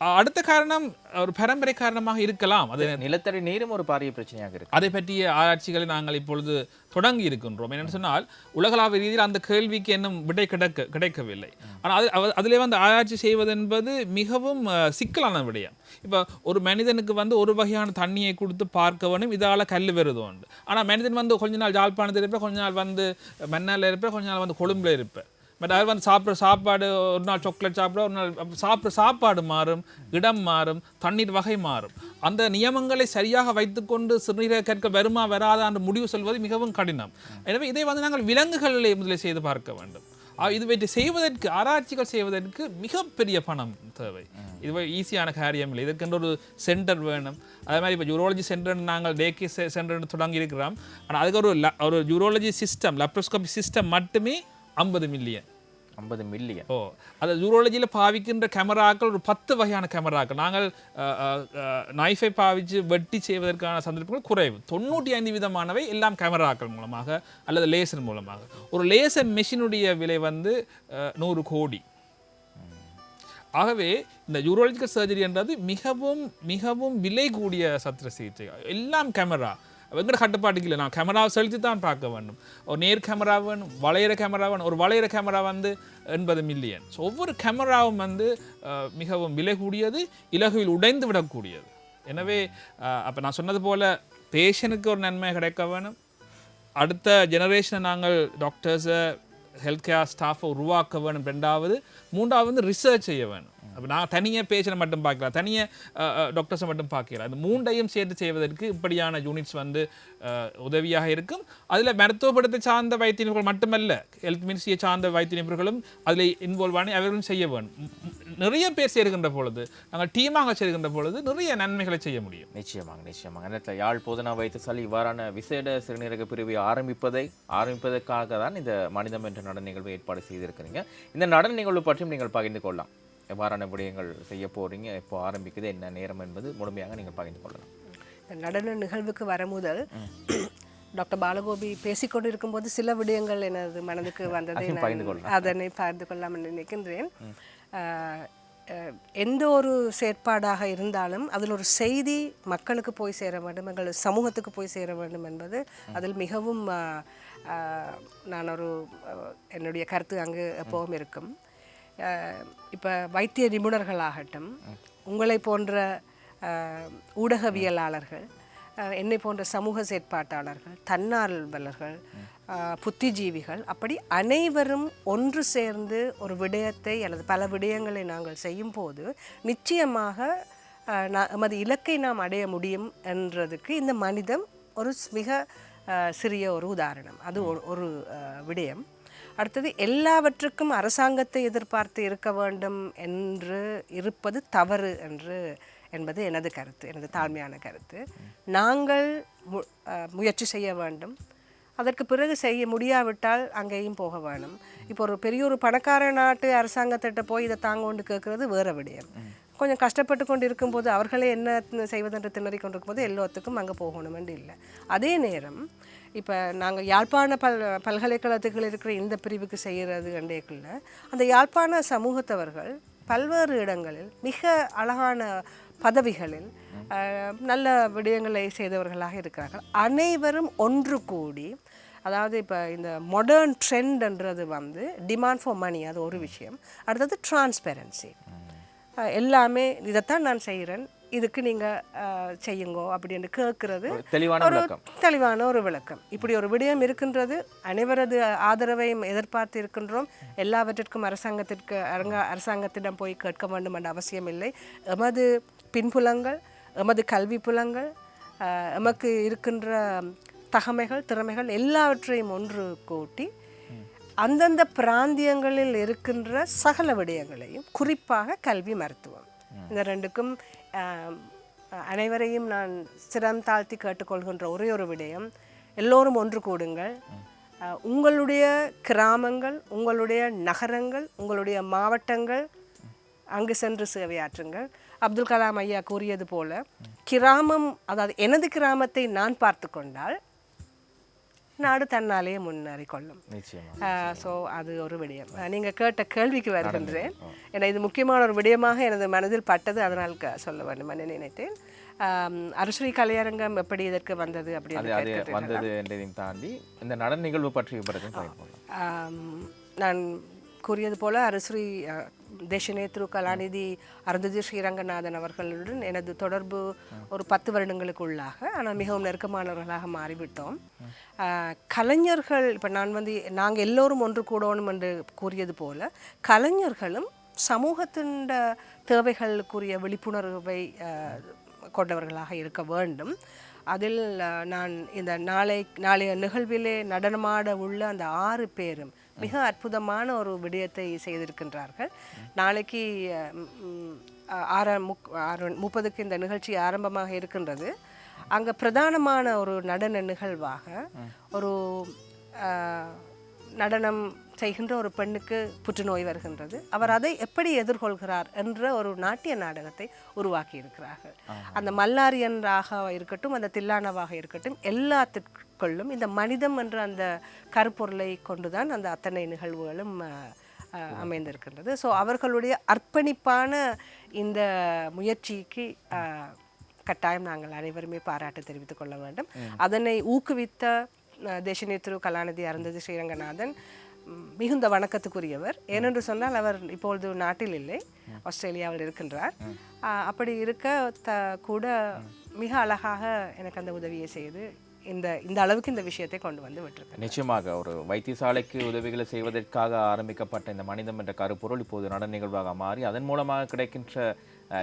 அடுத்த காரணம் ஒரு பரம்பரை காரணமாக இருக்கலாம். அது நிலத்தடி நீரும் ஒரு பாரிய பிரச்சனையாக இருக்கு. அதை பற்றிய ஆராய்ச்சிகளை நாங்கள் இப்பொழுது தொடங்கி இருக்கின்றோம். என்னென்னு சொன்னால் உலகளாவிய ரீதியில் அந்த கேள்விக்கு இன்னும் விடை கிடைக்க கிடைக்கவில்லை. ஆனால் அது அதிலே வந்து ஆராய்ச்சி செய்வது என்பது மிகவும் சிக்கலான விடயம். இப்போ ஒரு மனிதனுக்கு வந்து ஒரு வகையான தண்ணியை கொடுத்து பார்க்க வேணும் இதால் கல் வருது உண்டு. ஆனால் மனிதன் வந்து கொஞ்ச நாள் யாழ்ப்பாணத்தில் இருப்பேன் கொஞ்ச நாள் வந்து மன்னால இருப்பேன் கொஞ்ச நாள் வந்து கொழும்புல இருப்பேன். பட் அவர் வந்து சாப்பிட்ற சாப்பாடு ஒரு நாள் சாக்லேட் சாப்பிட ஒரு நாள் சாப்பிட்ற சாப்பாடு மாறும் இடம் மாறும் தண்ணீர் வகை மாறும். அந்த நியமங்களை சரியாக வைத்துக்கொண்டு சிறுநீரக கற்க வருமா வராதா என்று முடிவு சொல்வது மிகவும் கடினம். எனவே இதை வந்து நாங்கள் விலங்குகளிலே முதலில் செய்து பார்க்க வேண்டும். இதுவற்றை இது செய்வதற்கு ஆராய்ச்சிகள் செய்வதற்கு மிகப்பெரிய பணம் தேவை. இது ஈஸியான காரியம் இல்லை. இதற்கென்று ஒரு சென்டர் வேணும். அதே மாதிரி இப்போ யூரோலஜி சென்டர் நாங்கள் டேகே சென்டர்னு தொடங்கி இருக்கிறோம் ஆனால் அதுக்கு ஒரு ஒரு யூரோலஜி சிஸ்டம் லாப்ரோஸ்கோபி சிஸ்டம் மட்டுமே ஐம்பது மில்லியன் ஐம்பது மில்லியன் ஓ அது ஜூரோலஜியில் பாவிக்கின்ற கேமராக்கள் ஒரு பத்து வகையான கேமராக்கள் நாங்கள் நைஃபை பாவிச்சு வெட்டி செய்வதற்கான சந்தர்ப்பங்கள் குறைவு தொண்ணூற்றி ஐந்து விதமானவை எல்லாம் கேமராக்கள் மூலமாக அல்லது லேசர் மூலமாக ஒரு லேசர் மெஷினுடைய விலை வந்து நூறு கோடி ஆகவே இந்த யூரோலஜிக்கல் சர்ஜரி என்றது மிகவும் மிகவும் விலை கூடிய சத்திர சிகிச்சை எல்லாம் கேமரா எங்கட கட்டுப்பாட்டுக்கு இல்லை. நான் கேமராவை செலுத்தி தான் பார்க்க வேண்டும். ஒரு நேர் கேமரா வேணும் வளையிற கேமரா வேணும். ஒரு வளையிற கேமரா வந்து எண்பது மில்லியன் ஸோ ஒவ்வொரு கேமராவும் வந்து மிகவும் விலை கூடியது இலகுவில் உடைந்து விடக்கூடியது. எனவே அப்போ நான் சொன்னது போல் பேஷனுக்கு ஒரு நன்மை கிடைக்க வேணும். அடுத்த ஜெனரேஷனை நாங்கள் டாக்டர்ஸை ஹெல்த் கேர் ஸ்டாஃபை உருவாக்க வேணும். ரெண்டாவது மூன்றாவது வந்து ரிசர்ச் செய்ய வேணும். அப்போ நான் தனியாக பேஷனை மட்டும் பார்க்கல தனியாக டாக்டர்ஸை மட்டும் பார்க்கல. அந்த மூன்றையும் சேர்த்து செய்வதற்கு இப்படியான யூனிட்ஸ் வந்து உதவியாக இருக்கும். அதில் மருத்துவப்படுத்த சார்ந்த வைத்திய நிபுணர்கள் மட்டுமல்ல ஹெல்த் மினிஸ்ட்ரியை சார்ந்த வைத்திய நிபுணர்களும் அதில் இன்வால்வ் ஆனி அவர்களும் செய்ய வேணும். நிறைய பேர் சேர்கின்ற பொழுது நாங்கள் டீமாக சேர்கின்ற பொழுது நிறைய நன்மைகளை செய்ய முடியும். நிச்சயமாக நிச்சயமாக. நேரத்தில் யாழ் போதனா வைத்தியசாலை இவ்வாறான விசேட சிறுநீரக பிரிவை ஆரம்பிப்பதை ஆரம்பிப்பதற்காக தான் இந்த மனிதம் என்ற நடன நிகழ்வு ஏற்பாடு செய்திருக்கிறீங்க. இந்த நடன நிகழ்வு பற்றியும் நீங்கள் பகிர்ந்து கொள்ளலாம். எவ்வாறான விடயங்கள் செய்ய போறீங்க எப்போ ஆரம்பிக்குது என்ன நேரம் என்பது முழுமையாக நீங்கள் பகிர்ந்து கொள்ளலாம். இந்த நடன நிகழ்வுக்கு வர முதல் டாக்டர் பாலகோபி பேசிக்கொண்டு இருக்கும்போது சில விடயங்கள் எனது மனதுக்கு வந்ததை. நான். அதனை பகிர்ந்து கொள்ளலாம் என்று நினைக்கின்றேன் எந்த ஒரு செயற்பாடாக இருந்தாலும் அதில் ஒரு செய்தி மக்களுக்கு போய் சேர வேண்டும் எங்கள் சமூகத்துக்கு போய் சேர வேண்டும் என்பது அதில் மிகவும் நான் ஒரு என்னுடைய கருத்து அங்கு எப்பவும் இருக்கும். இப்போ வைத்திய நிபுணர்களாகட்டும் உங்களை போன்ற ஊடகவியலாளர்கள் என்னை போன்ற சமூக செயற்பாட்டாளர்கள் தன்னார்வலர்கள் புத்திஜீவிகள் அப்படி அனைவரும் ஒன்று சேர்ந்து ஒரு விடயத்தை அல்லது பல விடயங்களை நாங்கள் செய்யும்போது நிச்சயமாக நமது இலக்கை நாம் அடைய முடியும் என்றதுக்கு இந்த மனிதம் ஒரு மிக சிறிய ஒரு உதாரணம். அது ஒரு- ஒரு விடயம். அடுத்தது எல்லாவற்றுக்கும் அரசாங்கத்தை எதிர்பார்த்து இருக்க வேண்டும் என்று இருப்பது தவறு என்று என்பது எனது கருத்து எனது தாழ்மையான கருத்து. நாங்கள் முயற்சி செய்ய வேண்டும். அதற்கு பிறகு செய்ய முடியாவிட்டால் அங்கேயும் போக வேணும். இப்போ ஒரு பெரிய ஒரு பணக்கார நாட்டு அரசாங்கத்திட்ட போய் இதை தாங்க கொண்டு கேட்கறது வேற விடயம். கொஞ்சம் கஷ்டப்பட்டு கொண்டு இருக்கும்போது அவர்களே என்ன செய்வதென்று திணறி கொண்டிருக்கும்போது எல்லாத்துக்கும் அங்கே போகணுமென்று இல்லை. அதே நேரம் இப்போ நாங்கள் யாழ்ப்பாண பல் பல்கலைக்கழகத்துக்குள்ள இருக்கிற இந்த பிரிவுக்கு செய்கிறது கண்டேக்குள்ள அந்த யாழ்ப்பாண சமூகத்தவர்கள் பல்வேறு இடங்களில் மிக அழகான பதவிகளில் நல்ல விடயங்களை செய்தவர்களாக இருக்கிறார்கள். அனைவரும் ஒன்று கூடி அதாவது இப்போ இந்த மாடர்ன் ட்ரெண்ட்ன்றது வந்து டிமாண்ட் ஃபார் மணி அது ஒரு விஷயம். அடுத்தது டிரான்ஸ்பெரன்சி எல்லாமே இதைத்தான் நான் செய்கிறேன் இதுக்கு நீங்கள் செய்யுங்கோ அப்படின்னு கேட்குறது ஒரு தெளிவான ஒரு விளக்கம். இப்படி ஒரு விடயம் இருக்கின்றது அனைவரது ஆதரவையும் எதிர்பார்த்து இருக்கின்றோம். எல்லாவற்றிற்கும் அரசாங்கத்திற்கு அரங்க அரசாங்கத்திடம் போய் கேட்க வேண்டும் என்ற அவசியம் இல்லை. எமது பின்புலங்கள் எமது கல்வி புலங்கள் எமக்கு இருக்கின்ற தகமைகள் திறமைகள் எல்லாவற்றையும் ஒன்று கூட்டி அந்தந்த பிராந்தியங்களில் இருக்கின்ற சகல விடயங்களையும் குறிப்பாக கல்வி மருத்துவம். இந்த ரெண்டுக்கும் அனைவரையும் நான் சிரம் தாழ்த்தி கேட்டுக்கொள்கின்ற ஒரே ஒரு விடயம். எல்லோரும் ஒன்று கூடுங்கள். உங்களுடைய கிராமங்கள் உங்களுடைய நகரங்கள் உங்களுடைய மாவட்டங்கள் அங்கு சென்று சேவையாற்றுங்கள். அப்துல் கலாம் ஐயா கூறியது போல கிராமம் அதாவது எனது கிராமத்தை நான் பார்த்து கொண்டால் நாடு தன்னாலேயே முன்னேறி கொள்ளும். ஸோ அது ஒரு விடயம். நீங்கள் கேட்ட கேள்விக்கு வருகின்றேன். ஏன்னா இது முக்கியமான ஒரு விடயமாக எனது மனதில் பட்டது. அதனால் க- சொல்ல வேண்டும். என்று நினைத்தேன்? ஆம், அருஸ்ரீ கலையரங்கம் எப்படி இதற்கு வந்தது அப்படின்னு. வந்தது என்றதையும் தாண்டி இந்த நடன நிகழ்வு பற்றி நான் கூறியது போல அருஸ்ரீ அஹ், தேசநேத்ரு கலாநிதி அருந்ததி ஸ்ரீரங்கநாதன் அவர்களுடன் எனது தொடர்பு ஒரு பத்து வருடங்களுக்கு உள்ளாக. ஆனால் மிகவும் நெருக்கமானவர்களாக மாறிவிட்டோம். கலைஞர்கள் இப்போ நான் வந்து நாங்கள் எல்லோரும் ஒன்று கூடணும் என்று கூறியது போல கலைஞர்களும் சமூகத்தின் தேவைகளுக்குரிய விழிப்புணர்வை கொண்டவர்களாக இருக்க வேண்டும். அதில் நான் இந்த நாளை நாளைய நிகழ்விலே நடனமாட உள்ள அந்த ஆறு பேரும் மிக அற்புதமான ஒரு விடயத்தை செய்திருக்கின்றார்கள். நாளைக்கு அஹ், ம், ம், ஆற முக் ஆறு முப்பதுக்கு இந்த நிகழ்ச்சி ஆரம்பமாக இருக்கின்றது. அங்கே பிரதானமான ஒரு நடன நிகழ்வாக ஒரு நடனம் செய்கின்ற ஒரு பெண்ணுக்கு புற்றுநோய் வருகின்றது. அவர் அதை எப்படி எதிர்கொள்கிறார் என்ற ஒரு நாட்டிய நாடகத்தை உருவாக்கி இருக்கிறார்கள் அந்த மல்லாரியன்றாக இருக்கட்டும் அந்த தில்லானவாக இருக்கட்டும் எல்லாத்திற்குள்ளும் இந்த மனிதம் என்ற அந்த கருப்பொருளை கொண்டுதான் அந்த அத்தனை நிகழ்வுகளும் அமைந்திருக்கின்றது. ஸோ அவர்களுடைய அர்ப்பணிப்பான இந்த முயற்சிக்கு கட்டாயம் நாங்கள் அனைவருமே பாராட்டு தெரிவித்துக் கொள்ள வேண்டும். அதனை ஊக்குவித்த தேசநேத்ரு கலாநிதி அருந்ததி ஸ்ரீரங்கநாதன் மிகுந்த வணக்கத்துக்குரியவர். ஏனென்று சொன்னால் அவர் இப்பொழுது நாட்டில் இல்லை ஆஸ்திரேலியாவில் இருக்கின்றார். அப்படி இருக்க த கூட மிக அழகாக எனக்கு அந்த உதவியை செய்து இந்த இந்த அளவுக்கு இந்த விஷயத்தை கொண்டு வந்து விட்டிருக்கேன் நிச்சயமாக ஒரு வைத்தியசாலைக்கு உதவிகளை செய்வதற்காக ஆரம்பிக்கப்பட்ட இந்த மனிதம் என்ற கருப்பொருள் இப்போது நடன நிகழ்வாக மாறி அதன் மூலமாக கிடைக்கின்ற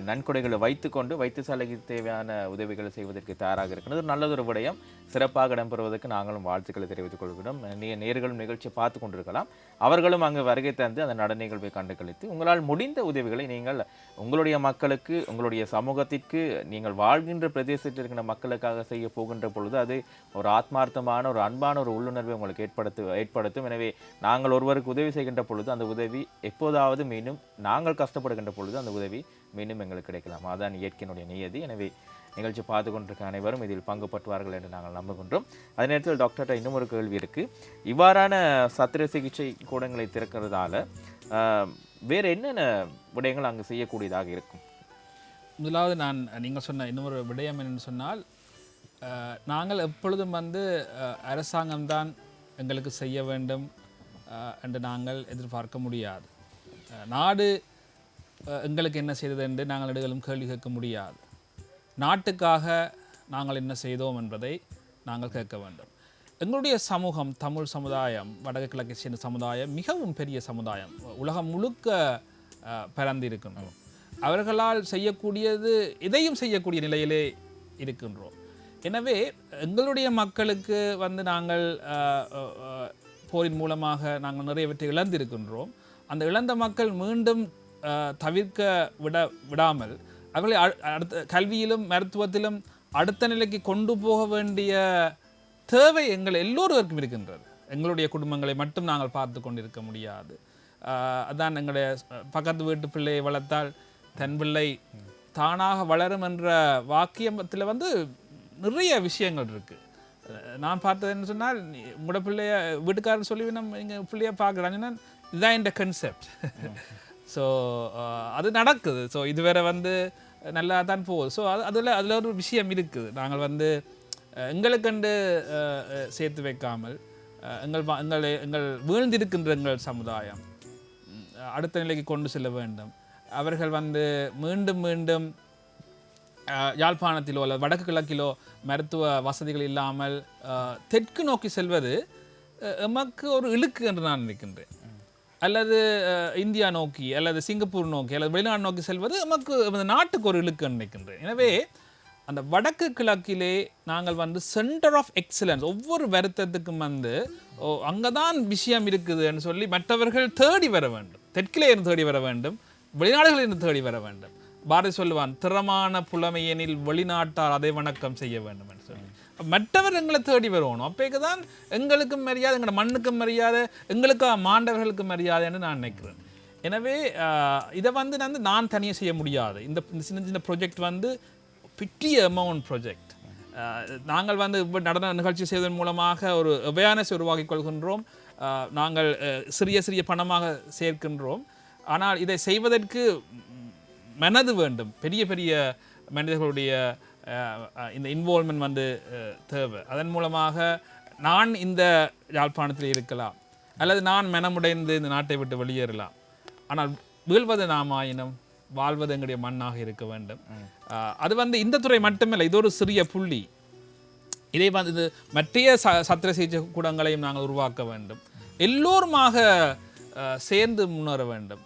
நன்கொடைகளை வைத்துக்கொண்டு வைத்தியசாலைக்கு தேவையான உதவிகளை செய்வதற்கு தயாராக இருக்கிறது. நல்லதொரு விடயம். சிறப்பாக இடம்பெறுவதற்கு நாங்களும் வாழ்த்துக்களை தெரிவித்துக் கொள்கிறோம். நீங்கள் நேர்களும் நிகழ்ச்சியை பார்த்து கொண்டிருக்கலாம். அவர்களும் அங்கு வருகை தந்து அந்த நட நிகழ்வை கண்டு கழித்து உங்களால் முடிந்த உதவிகளை நீங்கள் உங்களுடைய மக்களுக்கு உங்களுடைய சமூகத்திற்கு நீங்கள் வாழ்கின்ற பிரதேசத்தில் இருக்கிற மக்களுக்காக செய்ய போகின்ற பொழுது அது ஒரு ஆத்மார்த்தமான ஒரு அன்பான ஒரு உள்ளுணர்வை உங்களுக்கு ஏற்படுத்து ஏற்படுத்தும். எனவே நாங்கள் ஒருவருக்கு உதவி செய்கின்ற பொழுது அந்த உதவி எப்போதாவது மீண்டும் நாங்கள் கஷ்டப்படுகின்ற பொழுது அந்த உதவி மீண்டும் எங்களுக்கு கிடைக்கலாம். அதான் இயற்கையினுடைய நியதி. எனவே நிகழ்ச்சி பார்த்து கொண்டிருக்க அனைவரும் இதில் பங்கு பற்றுவார்கள் என்று நாங்கள் நம்புகின்றோம். அதே நேரத்தில் டாக்டர்கிட்ட இன்னும் ஒரு கேள்வி இருக்குது இவ்வாறான சத்திர சிகிச்சை கூடங்களை திறக்கிறதால வேறு என்னென்ன விடயங்கள் அங்கு செய்யக்கூடியதாக இருக்கும்? முதலாவது நான் நீங்கள் சொன்ன இன்னொரு விடயம் என்னென்னு சொன்னால் நாங்கள் எப்பொழுதும் வந்து அரசாங்கம்தான் எங்களுக்கு செய்ய வேண்டும் என்று நாங்கள் எதிர்பார்க்க முடியாது. நாடு எங்களுக்கு என்ன செய்தது என்று நாங்கள் இடங்களும் கேள்வி கேட்க முடியாது. நாட்டுக்காக நாங்கள் என்ன செய்தோம் என்பதை நாங்கள் கேட்க வேண்டும். எங்களுடைய சமூகம் தமிழ் சமுதாயம் வடக்கு கிழக்கு சேர்ந்த சமுதாயம் மிகவும் பெரிய சமுதாயம் உலகம் முழுக்க அஹ், இருக்கின்றோம் அவர்களால் செய்யக்கூடியது இதையும் செய்யக்கூடிய நிலையிலே இருக்கின்றோம். எனவே எங்களுடைய மக்களுக்கு வந்து நாங்கள் போரின் மூலமாக நாங்கள் நிறைய வெற்றி இழந்திருக்கின்றோம். அந்த இழந்த மக்கள் மீண்டும் தவிர்க்க விட விடாமல் அவர்களை அடுத்த கல்வியிலும் மருத்துவத்திலும் அடுத்த நிலைக்கு கொண்டு போக வேண்டிய தேவை எங்கள் எல்லோருவருக்கும் இருக்கின்றது. எங்களுடைய குடும்பங்களை மட்டும் நாங்கள் பார்த்து கொண்டிருக்க முடியாது. அதான் எங்களுடைய பக்கத்து வீட்டு பிள்ளையை வளர்த்தால் தன் பிள்ளை தானாக வளரும் என்ற வாக்கியத்தில் வந்து நிறைய விஷயங்கள் இருக்குது நான் பார்த்தது என்ன சொன்னால் உங்களோட பிள்ளைய வீட்டுக்காரன் சொல்லி நம்ம எங்கள் பிள்ளைய பார்க்குறாங்கன்னா இதுதான் இந்த கன்செப்ட் ஸோ uh, அது நடக்குது. ஸோ இதுவரை வந்து நல்லா தான் போகுது. ஸோ அது அதில் அதில் ஒரு விஷயம் இருக்குது. நாங்கள் வந்து எங்களுக்கண்டு சேர்த்து வைக்காமல் எங்கள் எங்கள் எங்கள் வீழ்ந்திருக்கின்ற எங்கள் சமுதாயம் அடுத்த நிலைக்கு கொண்டு செல்ல வேண்டும். அவர்கள் வந்து மீண்டும் மீண்டும் யாழ்ப்பாணத்திலோ அல்லது வடக்கு கிழக்கிலோ மருத்துவ வசதிகள் இல்லாமல் தெற்கு நோக்கி செல்வது எமக்கு ஒரு இழுக்கு என்று நான் நினைக்கின்றேன். அல்லது இந்தியா நோக்கி அல்லது சிங்கப்பூர் நோக்கி அல்லது வெளிநாடு நோக்கி செல்வது நமக்கு நாட்டுக்கு ஒரு இழுக்கு நினைக்கின்றேன். எனவே அந்த வடக்கு கிழக்கிலே நாங்கள் வந்து சென்டர் ஆஃப் எக்ஸலன்ஸ் ஒவ்வொரு வருத்தத்துக்கும் வந்து ஓ அங்கே தான் விஷயம் இருக்குதுன்னு சொல்லி மற்றவர்கள் தேடி வர வேண்டும். தெற்கிலே இருந்து தேடி வர வேண்டும். வெளிநாடுகளில் இருந்து தேடி வர வேண்டும். பாரதி சொல்லுவான் திறமான புலமையெனில் வெளிநாட்டார் அதை வணக்கம் செய்ய வேண்டும் என்று சொல்லி. மற்றவர் எங்களை தேடி வருவோம் அப்போக்கு தான் எங்களுக்கும் மரியாதை எங்களோட மண்ணுக்கும் மரியாதை எங்களுக்கு மாண்டவர்களுக்கும் மரியாதைன்னு நான் நினைக்கிறேன். எனவே இதை வந்து நான் வந்து நான் தனியாக செய்ய முடியாது. இந்த சின்ன சின்ன ப்ரொஜெக்ட் வந்து பிட்டிய அமௌண்ட் ப்ரொஜெக்ட் நாங்கள் வந்து நடன நிகழ்ச்சி செய்வதன் மூலமாக ஒரு அவேர்னஸ் உருவாக்கிக் கொள்கின்றோம். நாங்கள் சிறிய சிறிய பணமாக சேர்க்கின்றோம். ஆனால் இதை செய்வதற்கு மனது வேண்டும். பெரிய பெரிய மனிதர்களுடைய இந்த இன்வால்மெண்ட் வந்து தேவை. அதன் மூலமாக நான் இந்த யாழ்ப்பாணத்தில் இருக்கலாம் அல்லது நான் மனமுடைந்து இந்த நாட்டை விட்டு வெளியேறலாம். ஆனால் வீழ்வது நாம் ஆயினும் வாழ்வது எங்களுடைய மண்ணாக இருக்க வேண்டும். அது வந்து இந்த துறை மட்டுமில்லை இது ஒரு சிறிய புள்ளி. இதை வந்து இது மற்றைய ச சத்திர சிகிச்சை கூடங்களையும் நாங்கள் உருவாக்க வேண்டும். எல்லோருமாக சேர்ந்து முன்னேற வேண்டும்.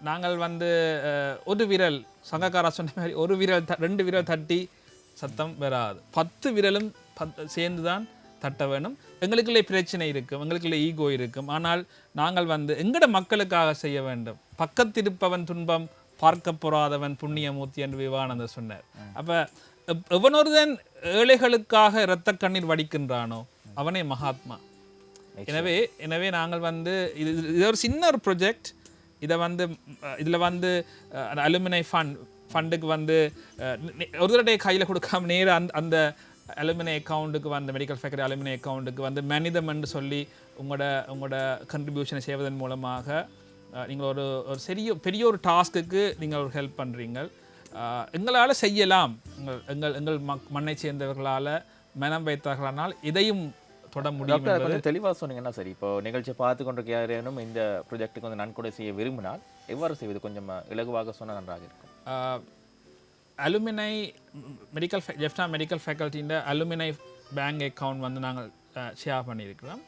நாங்கள் வந்து ஒரு விரல் சங்கக்காரா சொன்ன மாதிரி ஒரு விரல் த- ரெண்டு விரல் தட்டி சத்தம் வராது. பத்து விரலும் பத் சேர்ந்து தான் தட்ட வேணும் எங்களுக்குள்ளே பிரச்சனை இருக்கும் எங்களுக்குள்ளே ஈகோ இருக்கும். ஆனால் நாங்கள் வந்து எங்கட மக்களுக்காக செய்ய வேண்டும். பக்கத்திருப்பவன் துன்பம் பார்க்க பொறாதவன் புண்ணியமூர்த்தி என்று விவேகானந்தர் சொன்னார். அப்ப எவ்- எவனொருதன் ஏழைகளுக்காக இரத்த கண்ணீர் வடிக்கின்றானோ அவனே மகாத்மா. எனவே எனவே நாங்கள் வந்து இது- இது ஒரு சின்ன ஒரு ப்ரொஜெக்ட் இதை வந்து இதில் வந்து வந்து அலுமினை ஃபண்ட் ஃபண்டுக்கு வந்து ஒரு தடவை கையில் கொடுக்காம நேராக அந்த அந்த அலுமினை அக்கௌண்ட்டுக்கு வந்து மெடிக்கல் ஃபேக்டரி அலுமினை அக்கௌண்ட்டுக்கு வந்து மனிதம் என்று சொல்லி உங்களோட உங்களோட கண்ட்ரிபியூஷனை செய்வதன் மூலமாக நீங்கள் ஒரு ஒரு சிறிய பெரிய ஒரு டாஸ்க்குக்கு நீங்கள் ஒரு ஹெல்ப் பண்ணுறீங்க எங்களால் செய்யலாம். எங்கள் எங்கள் எங்கள் மக் மண்ணை சேர்ந்தவர்களால் மனம் வைத்தார்களானால் இதையும் தொட முடியும் டாக்டர் கொஞ்சம் தெளிவாக சொன்னீங்கன்னா சரி. இப்போ நிகழ்ச்சியை பார்த்து கொண்டிருக்க யாரேனும் இந்த ப்ரொஜெக்ட்டுக்கு வந்து நன்கொடை செய்ய விரும்பினால் எவ்வாறு செய்வது? கொஞ்சம் இலகுவாக சொன்னால் நன்றாக இருக்கும். அலுமினை மெடிக்கல் ஜெஃப்டா மெடிக்கல் ஃபேக்கல்ட்டின்ற அலுமினை பேங்க் அக்கவுண்ட் வந்து நாங்கள் ஷேர் பண்ணியிருக்கிறோம்.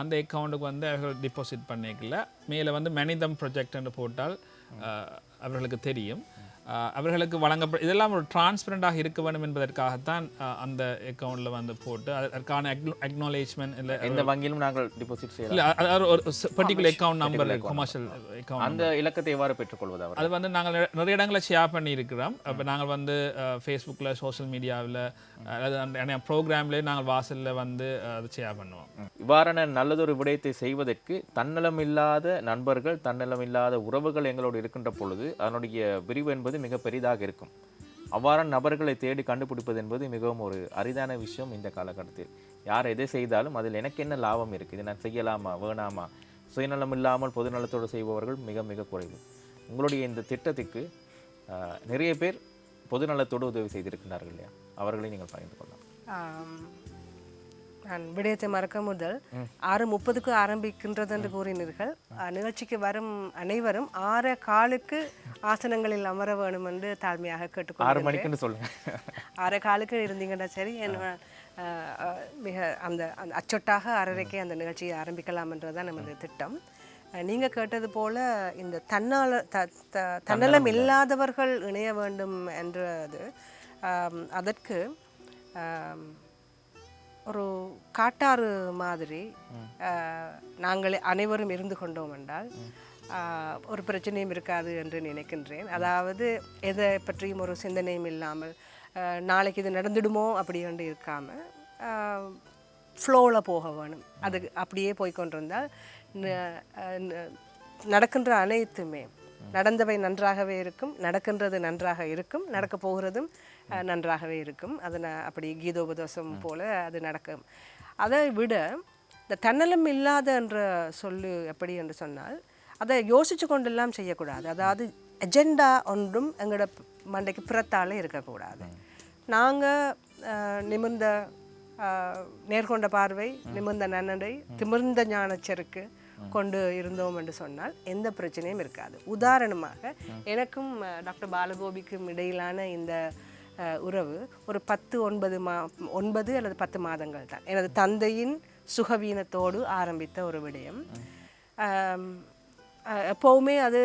அந்த அக்கௌண்ட்டுக்கு வந்து அவர்கள் டிபாசிட் பண்ணிக்கல. மேலே வந்து மனிதம் ப்ரொஜெக்ட்னு போட்டால் அவர்களுக்கு தெரியும். அவர்களுக்கு வழங்கப்பட இதெல்லாம் ஒரு டிரான்ஸ்பரண்டாக இருக்க வேண்டும் என்பதற்காகத்தான் அந்த அக்கௌண்ட்டில் வந்து போட்டு அது- அதற்கான அக்னாலேஜ்மெண்ட் இல்லை எந்த வங்கியிலும் நாங்கள் டிபாசிட் செய்யலாம். இல்லை அது ஒரு particular account number commercial account அந்த இலக்கத்தை எவ்வாறு பெற்றுக்கொள்வது அது வந்து நாங்கள் நிற- நிறைய இடங்களில் ஷேர் பண்ணியிருக்கிறோம். அப்போ நாங்கள் வந்து ஃபேஸ்புக்கில் சோஷியல் மீடியாவில் அதாவது அந்த ப்ரோக்ராம்லேயே நாங்கள் வாசலில் வந்து அது ஷேர் பண்ணுவோம். இவ்வாறான நல்லதொரு விடயத்தை செய்வதற்கு தன்னலம் இல்லாத நண்பர்கள் தன்னலம் இல்லாத உறவுகள் எங்களோடு இருக்கின்ற பொழுது அதனுடைய விரிவு என்பது மிக பெரிதாக இருக்கும். அவ்வாறான நபர்களை தேடி கண்டுபிடிப்பது என்பது மிகவும் ஒரு அரிதான விஷயம் இந்த காலகட்டத்தில். யார் எதை செய்தாலும் அதில் எனக்கு என்ன லாபம் இருக்குது? இதை நான் செய்யலாமா? வேணாமா? சுயநலம் இல்லாமல் பொதுநலத்தோடு செய்பவர்கள் மிக மிக குறைவு. உங்களுடைய இந்த திட்டத்துக்கு நிறைய பேர் பொதுநலத்தோடு உதவி செய்திருக்கிறார்கள் இல்லையா? அவர்களை நீங்கள் பகிர்ந்து கொள்ளலாம். நான் விடயத்தை மறக்க முதல் ஆறு முப்பதுக்கு ஆரம்பிக்கின்றது என்று கூறினீர்கள் நிகழ்ச்சிக்கு வரும் அனைவரும் ஆறு காலுக்கு ஆசனங்களில் அமர வேணும் என்று தாழ்மையாக ஆறு கேட்டுக்கொள்கிறேன் சொல்லுங்க. அரை காலுக்கு இருந்தீங்கன்னா சரி என்ன மிக அந்த அச்சொட்டாக அறரைக்கே அந்த நிகழ்ச்சியை ஆரம்பிக்கலாம் என்றதுதான் நமது திட்டம். அஹ், நீங்க கேட்டது போல இந்த தன்னால த தன்னலம் இல்லாதவர்கள் இணைய வேண்டும் என்றது அதற்கு ஒரு காட்டாறு மாதிரி நாங்கள் அனைவரும் இருந்து கொண்டோம் என்றால் ஒரு பிரச்சனையும் இருக்காது என்று நினைக்கின்றேன். அதாவது எதை பற்றியும் ஒரு சிந்தனையும் இல்லாமல் நாளைக்கு இது நடந்துடுமோ அப்படி என்று இருக்காமல் ஃப்ளோவில் போக வேணும். அது அப்படியே போய் கொண்டிருந்தால் ந- அஹ், ந- நடக்கின்ற அனைத்துமே நடந்தவை நன்றாகவே இருக்கும் நடக்கின்றது நன்றாக இருக்கும் நடக்க போகிறதும் நன்றாகவே இருக்கும். அது அப்படி கீதோபதேசம் போல அது நடக்கும். அதை விட இந்த தன்னலம் இல்லாத என்ற சொல்லு எப்படி என்று சொன்னால் அதை யோசிச்சு கொண்டெல்லாம் செய்யக்கூடாது. அதாவது எஜெண்டா ஒன்றும் எங்களோட மண்டைக்கு புறத்தாலே இருக்கக்கூடாது. நாங்கள் நிமிர்ந்த நேர்கொண்ட பார்வை நிமிர்ந்த நன்னடை திமிர்ந்த ஞானச்செருக்கு கொண்டு இருந்தோம் என்று சொன்னால் எந்த பிரச்சனையும் இருக்காது. உதாரணமாக எனக்கும் டாக்டர் பாலகோபிக்கும் இடையிலான இந்த உறவு ஒரு பத்து ஒன்பது மா ஒன்பது அல்லது பத்து மாதங்கள் தான். எனது தந்தையின் சுகவீனத்தோடு ஆரம்பித்த ஒரு விடயம். எப்போவுமே அது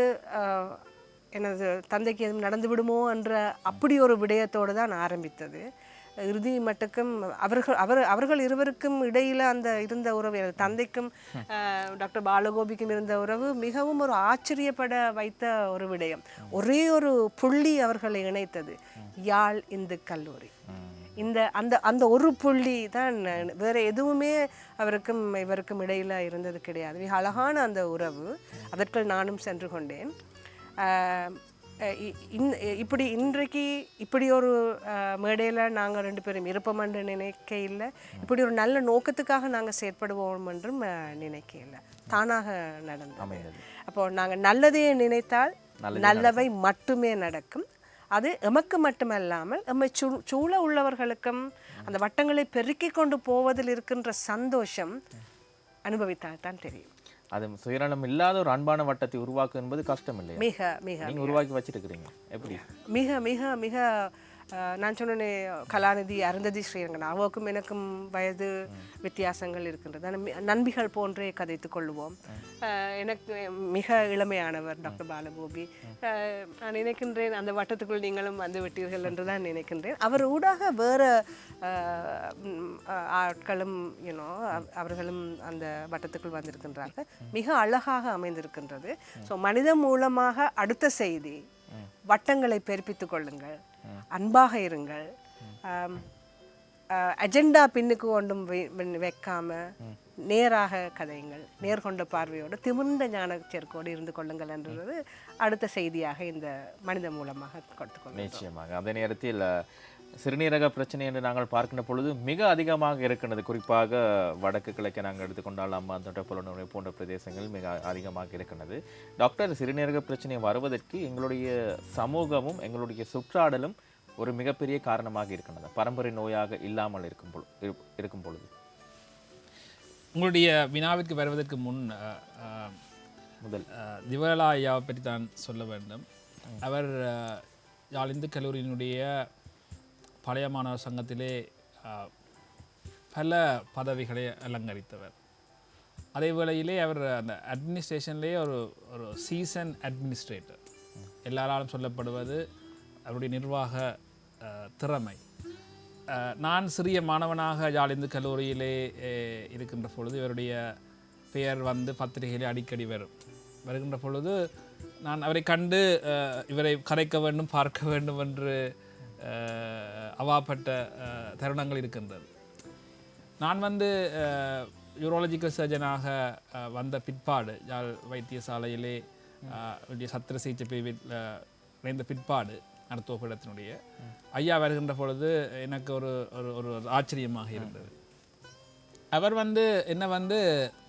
எனது தந்தைக்கு எதுவும் நடந்து விடுமோ என்ற அப்படி ஒரு விடயத்தோடு தான் ஆரம்பித்தது. இறுதி மட்டுக்கும் அவர்கள் அவர் அவர்கள் இருவருக்கும் இடையில அந்த இருந்த உறவு தந்தைக்கும் டாக்டர் பாலகோபிக்கும் இருந்த உறவு மிகவும் ஒரு ஆச்சரியப்பட வைத்த ஒரு விடயம். ஒரே ஒரு புள்ளி அவர்களை இணைத்தது யாழ் இந்து கல்லூரி. இந்த அந்த அந்த ஒரு புள்ளி தான் வேற எதுவுமே அவருக்கும் இவருக்கும் இடையில இருந்தது கிடையாது. மிக அழகான அந்த உறவு. அதற்குள் நானும் சென்று கொண்டேன். இன்- இப்படி இன்றைக்கு இப்படி ஒரு மேடையில் நாங்கள் ரெண்டு பேரும் இருப்போம் என்று நினைக்க இல்லை. இப்படி ஒரு நல்ல நோக்கத்துக்காக நாங்கள் செயற்படுவோம் என்றும் அஹ், நினைக்க இல்லை. தானாக நடந்தது. அமைந்தது. அப்போ நாங்கள் நல்லதையே நினைத்தால் நல்லவை மட்டுமே நடக்கும். அது எமக்கு மட்டுமல்லாமல் எம்மை சூ சூழ உள்ளவர்களுக்கும் அந்த வட்டங்களை பெருக்கிக் கொண்டு போவதில் இருக்கின்ற சந்தோஷம் அனுபவித்தால் தான் தெரியும். அது சுயநலம் இல்லாத ஒரு அன்பான வட்டத்தை உருவாக்கு என்பது கஷ்டம் இல்லையா? மிக மிக உருவாக்கி வச்சிருக்கிறீங்க. எப்படி? மிக மிக மிக நான் சொன்னேனே கலாநிதி அருந்ததி ஸ்ரீரங்கன் அவருக்கும் எனக்கும் வயது வித்தியாசங்கள் இருக்கின்றது நண்பிகள் போன்றே கதைத்துக் கொள்வோம் எனக்கு மிக இளமையானவர் டாக்டர் பாலகோபி நான் நினைக்கின்றேன் அந்த வட்டத்துக்குள் நீங்களும் வந்து விட்டீர்கள் என்று தான் நினைக்கின்றேன் அவர் ஊடாக வேற ஆட்களும் யூனோ அவர்களும் அந்த வட்டத்துக்குள் வந்திருக்கின்றார்கள் மிக அழகாக அமைந்திருக்கின்றது ஸோ மனிதன் மூலமாக அடுத்த செய்தி வட்டங்களை பெருப்பித்துக் கொள்ளுங்கள் அன்பாக இருங்கள். அஜெண்டா பின்னுக்கு ஒன்றும் வைக்காம நேராக கதையுங்கள். நேர்கொண்ட பார்வையோடு திமிர்ந்த ஞானச்சேர்க்கோடு இருந்து கொள்ளுங்கள் என்றது அடுத்த செய்தியாக இந்த மனித மூலமாக கொடுத்துக்கொள்ளும் நிச்சயமாக. அதே நேரத்தில் சிறுநீரக பிரச்சனை என்று நாங்கள் பார்க்கின்ற பொழுது மிக அதிகமாக இருக்கின்றது. குறிப்பாக வடக்கு கிழக்கை நாங்கள் எடுத்துக்கொண்டால் அம்மா தொட்ட புலனுரை போன்ற பிரதேசங்கள் மிக அதிகமாக இருக்கின்றது. டாக்டர் சிறுநீரக பிரச்சனை வருவதற்கு எங்களுடைய சமூகமும் எங்களுடைய சுற்றாடலும் ஒரு மிகப்பெரிய காரணமாக இருக்கின்றது. பரம்பரை நோயாக இல்லாமல் இருக்கும் பொழு இரு- இருக்கும் பொழுது. உங்களுடைய வினாவிற்கு வருவதற்கு முன் முதல். திவலா ஐயாவை பற்றி தான் சொல்ல வேண்டும். அவர் யாழ் இந்து கல்லூரியினுடைய பழைய மாணவர் சங்கத்திலே பல பதவிகளை அலங்கரித்தவர். அதே வேளையிலே அவர் அந்த அட்மினிஸ்ட்ரேஷன்லேயே ஒரு ஒரு சீசன் அட்மினிஸ்ட்ரேட்டர் எல்லாராலும் சொல்லப்படுவது அவருடைய நிர்வாக திறமை. நான் சிறிய மாணவனாக ஜாலிந்து கல்லூரியிலே இருக்கின்ற பொழுது இவருடைய பெயர் வந்து பத்திரிகையிலே அடிக்கடி வரும். வருகின்ற பொழுது நான் அவரை கண்டு இவரை கரைக்க வேண்டும் பார்க்க வேண்டும் என்று அவாப்பட்ட தருணங்கள் இருக்கின்றது. நான் வந்து யூரோலஜிக்கல் சர்ஜனாக வந்த பிற்பாடு யாழ் வைத்தியசாலையிலே சத்திர சிகிச்சை பிரிவில் இணைந்த பிற்பாடு மருத்துவ பீடத்தினுடைய ஐயா வருகின்ற பொழுது எனக்கு ஒரு ஒரு ஒரு ஆச்சரியமாக இருந்தது. அவர் வந்து என்ன வந்து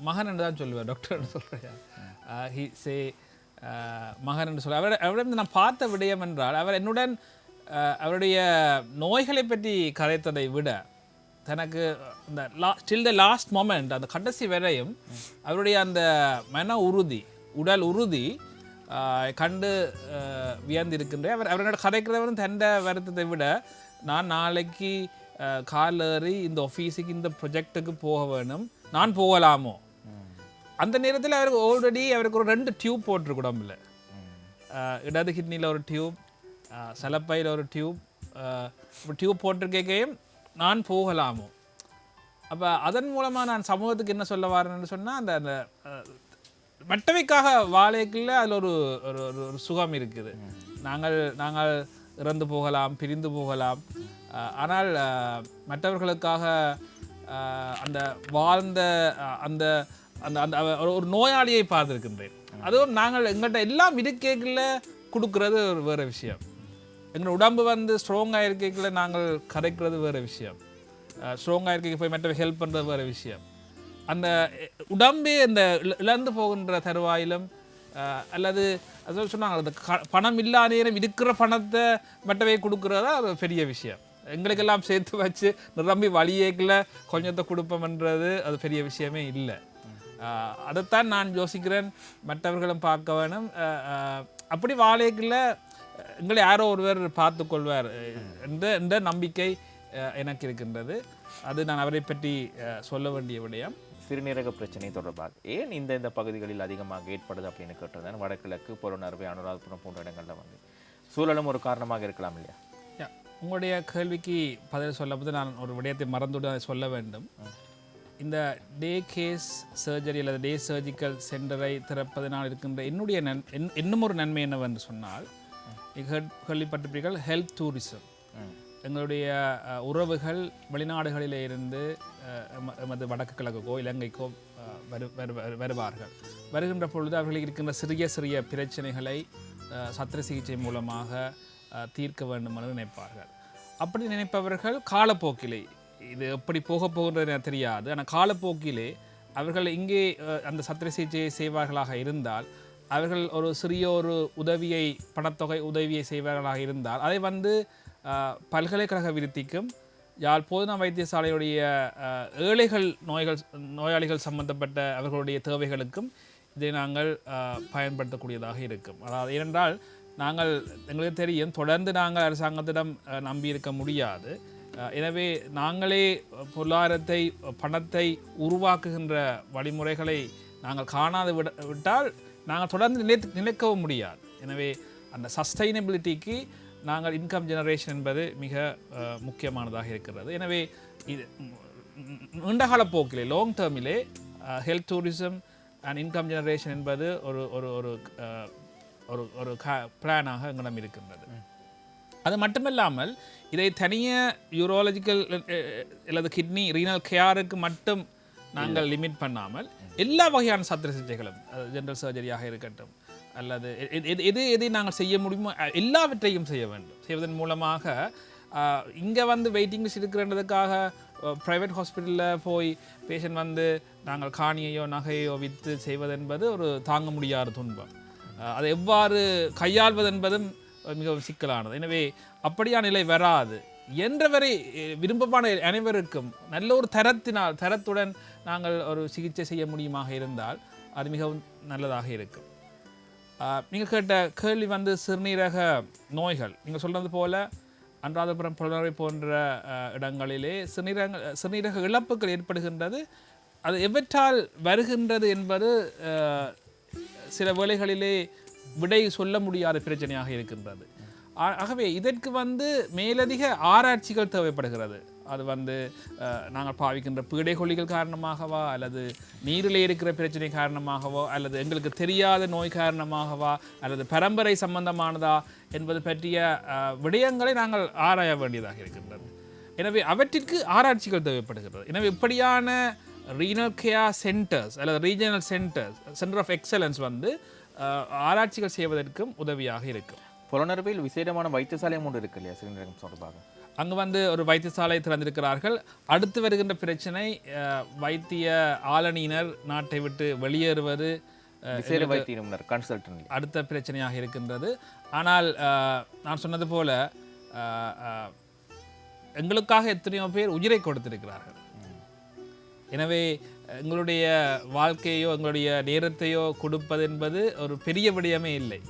மகன் என்று தான் சொல்லுவார் டாக்டர் சொல்கிறார் ஹி சே மகன் என்று சொல்ல அவர் அவரிடம் நான் பார்த்த விடயம் என்றால் அவர் என்னுடன் அவருடைய நோய்களை பற்றி கரைத்ததை விட தனக்கு அந்த லா ஸ்டில் த லாஸ்ட் மொமெண்ட் அந்த கடைசி வரையும் அவருடைய அந்த மன உறுதி உடல் உறுதி கண்டு ஆஹ், வியந்திருக்கின்றேன் அவர் அவரோட கதைக்கிறவரும் தண்ட வருத்தத்தை விட நான் நாளைக்கு கால் ஏறி இந்த ஆஃபீஸுக்கு இந்த ப்ரொஜெக்ட்டுக்கு போக வேணும். நான் போகலாமோ? அந்த நேரத்தில் அவருக்கு ஆல்ரெடி அவருக்கு ஒரு ரெண்டு டியூப் போட்டிருக்கு உடம்புல. இடது கிட்னியில் ஒரு டியூப் சலப்பையில் ஒரு டியூப் டியூப் போட்டிருக்கையும் நான் போகலாமோ? அப்போ அதன் மூலமாக நான் சமூகத்துக்கு என்ன சொல்ல வரேன்னு சொன்னால் அந்த அந்த மற்றவைக்காக வாழைக்குள்ள அதில் ஒரு ஒரு ஒரு சுகம் இருக்குது. நாங்கள் நாங்கள் இறந்து போகலாம் பிரிந்து போகலாம். ஆனால் மற்றவர்களுக்காக அந்த வாழ்ந்த அந்த அந்த அந்த ஒரு- நோயாளியை பார்த்துருக்கின்றேன். அதுவும் நாங்கள் எங்கள்கிட்ட எல்லாம் இருக்கேக்குள்ள கொடுக்கறது ஒரு வேறு விஷயம். எங்கள் உடம்பு வந்து ஸ்ட்ராங்காக இருக்கைக்குள்ள நாங்கள் கரைக்கிறது வேறு விஷயம். ஸ்ட்ராங்காக இருக்கைக்கு போய் மற்ற ஹெல்ப் பண்ணுறது வேறு விஷயம். அந்த உடம்பே இந்த இழந்து போகின்ற தருவாயிலும் அல்லது அது சொன்னாங்க அந்த க- பணம் இல்லா நேரம் இருக்கிற பணத்தை மற்றவை கொடுக்குறதா அது பெரிய விஷயம். எங்களுக்கெல்லாம் சேர்த்து வச்சு நிரம்பி வழியேக்கில் கொஞ்சத்தை கொடுப்போம்ன்றது அது பெரிய விஷயமே இல்லை. அதைத்தான் நான் யோசிக்கிறேன். மற்றவர்களும் பார்க்க வேணும். அப்படி வாழைக்குள்ள எங்களை யாரோ ஒருவர் பார்த்து கொள்வார். என்ற என்ற நம்பிக்கை எனக்கு இருக்கின்றது. அது நான் அவரை பற்றி சொல்ல வேண்டிய விடயம். சிறுநீரக பிரச்சனை தொடர்பாக ஏன் இந்த இந்த பகுதிகளில் அதிகமாக ஏற்படுது அப்படின்னு கேட்டிருந்தேன் வடகிழக்கு புறநறுவை அனுராதபுரம் போன்ற இடங்கள்ல வந்து. சூழலும் ஒரு காரணமாக இருக்கலாம் இல்லையா? உங்களுடைய கேள்விக்கு பதில் சொல்லும்போது நான் ஒரு விடயத்தை மறந்துவிட்டு அதை சொல்ல வேண்டும். இந்த டே கேஸ் சர்ஜரி அல்லது டே சர்ஜிக்கல் சென்டரை திறப்பதனால் இருக்கின்ற என்னுடைய நன் இன்னும் ஒரு நன்மை என்னவென்று சொன்னால் நீங்கள் கேள்விப்பட்டிருப்பீர்கள் ஹெல்த் டூரிசம். எங்களுடைய உறவுகள் வெளிநாடுகளிலே இருந்து எமது வடக்கு கிழக்குக்கோ இலங்கைக்கோ வரு வரு- வரு- வருவார்கள். வருகின்ற பொழுது அவர்களுக்கு இருக்கின்ற சிறிய சிறிய பிரச்சனைகளை சத்திர சிகிச்சை மூலமாக தீர்க்க வேண்டும் என்று நினைப்பார்கள். அப்படி நினைப்பவர்கள் காலப்போக்கிலே இது எப்படி போக போகின்றது தெரியாது. ஆனால் காலப்போக்கிலே அவர்கள் இங்கே அந்த சத்திர சிகிச்சையை செய்வார்களாக இருந்தால் அவர்கள் ஒரு சிறிய ஒரு உதவியை பணத்தொகை உதவியை செய்வார்களாக இருந்தால் அதை வந்து பல்கலைக்கழக விருத்திக்கும் யாழ் போதனா வைத்தியசாலையுடைய ஏழைகள் நோய்கள் நோயாளிகள் சம்பந்தப்பட்ட அவர்களுடைய தேவைகளுக்கும் இதை நாங்கள் பயன்படுத்தக்கூடியதாக இருக்கும். அதாவது ஏனென்றால் நாங்கள் எங்களுக்கு தெரியும் தொடர்ந்து நாங்கள் அரசாங்கத்திடம் நம்பியிருக்க நம்பி இருக்க முடியாது எனவே நாங்களே பொருளாதாரத்தை பணத்தை உருவாக்குகின்ற வழிமுறைகளை நாங்கள் காணாது விட விட்டால் நாங்கள் தொடர்ந்து நிலை நிலைக்கவும் முடியாது. எனவே அந்த சஸ்டைனபிலிட்டிக்கு நாங்கள் இன்கம் ஜெனரேஷன் என்பது மிக முக்கியமானதாக இருக்கிறது. எனவே இது நீண்டகால போக்கிலே long டேர்மிலே health tourism and income generation என்பது ஒரு ஒரு ஒரு ஒரு ஒரு பிளானாக எங்களிடம் இருக்கின்றது. அது மட்டுமில்லாமல் இதை தனிய யூரோலஜிக்கல் அல்லது கிட்னி ரீனல் கேருக்கு மட்டும் நாங்கள் லிமிட் பண்ணாமல் எல்லா வகையான சத்திர சிகிச்சைகளும் ஜென்ரல் சர்ஜரியாக இருக்கட்டும் அல்லது எது எது எதை நாங்கள் செய்ய முடியுமோ எல்லாவற்றையும் செய்ய வேண்டும். செய்வதன் மூலமாக இங்கே வந்து வெயிட்டிங் லிஸ்ட் இருக்கிறன்றதுக்காக ப்ரைவேட் ஹாஸ்பிட்டலில் போய் பேஷண்ட் வந்து நாங்கள் காணியையோ நகையோ விற்று செய்வதென்பது ஒரு தாங்க முடியாத துன்பம். அதை எவ்வாறு கையாள்வது என்பதும் மிகவும் சிக்கலானது. எனவே அப்படியான நிலை வராது. என்றவரை விரும்பமான விருப்பமான அனைவருக்கும் நல்ல ஒரு தரத்தினால் தரத்துடன் நாங்கள் ஒரு சிகிச்சை செய்ய முடியுமாக இருந்தால் அது மிகவும் நல்லதாக இருக்கும். நீங்கள் கேட்ட கேள்வி வந்து சிறுநீரக நோய்கள். நீங்கள் சொல்கிறது போல அன்றாதபுரம் புலனரை போன்ற இடங்களிலே சிறுநீரக சிறுநீரக இழப்புகள் ஏற்படுகின்றது. அது எவற்றால் வருகின்றது என்பது சில வேளைகளிலே விடை சொல்ல முடியாத பிரச்சனையாக இருக்கின்றது. ஆகவே இதற்கு வந்து மேலதிக ஆராய்ச்சிகள் தேவைப்படுகிறது. அது வந்து நாங்கள் பாவிக்கின்ற பீடைகொல்லிகள் காரணமாகவா அல்லது நீரில் இருக்கிற பிரச்சனை காரணமாகவோ அல்லது எங்களுக்கு தெரியாத நோய் காரணமாகவா அல்லது பரம்பரை சம்பந்தமானதா என்பது பற்றிய விடயங்களை நாங்கள் ஆராய வேண்டியதாக இருக்கின்றது. எனவே அவற்றிற்கு ஆராய்ச்சிகள் தேவைப்படுகிறது. எனவே இப்படியான ரீனல் கேர் சென்டர்ஸ் அல்லது regional centres centre of excellence வந்து ஆராய்ச்சிகள் செய்வதற்கும் உதவியாக இருக்கும். புலனர்வில் விசேடமான வைத்தியசாலையும் ஒன்று இருக்கு இல்லையா சிறுநீரகம் தொடர்பாக அங்கு வந்து ஒரு வைத்தியசாலை திறந்திருக்கிறார்கள். அடுத்து வருகின்ற பிரச்சனை வைத்திய ஆளணியினர் நாட்டை விட்டு வெளியேறுவது விசேட வைத்திய நிபுணர் கன்சல்டன்ட் அடுத்த பிரச்சனையாக இருக்கின்றது. ஆனால் நான் சொன்னது போல எங்களுக்காக எத்தனையோ பேர் உயிரை கொடுத்திருக்கிறார்கள். எனவே எங்களுடைய வாழ்க்கையோ எங்களுடைய நேரத்தையோ கொடுப்பது என்பது ஒரு பெரிய விடயமே இல்லை.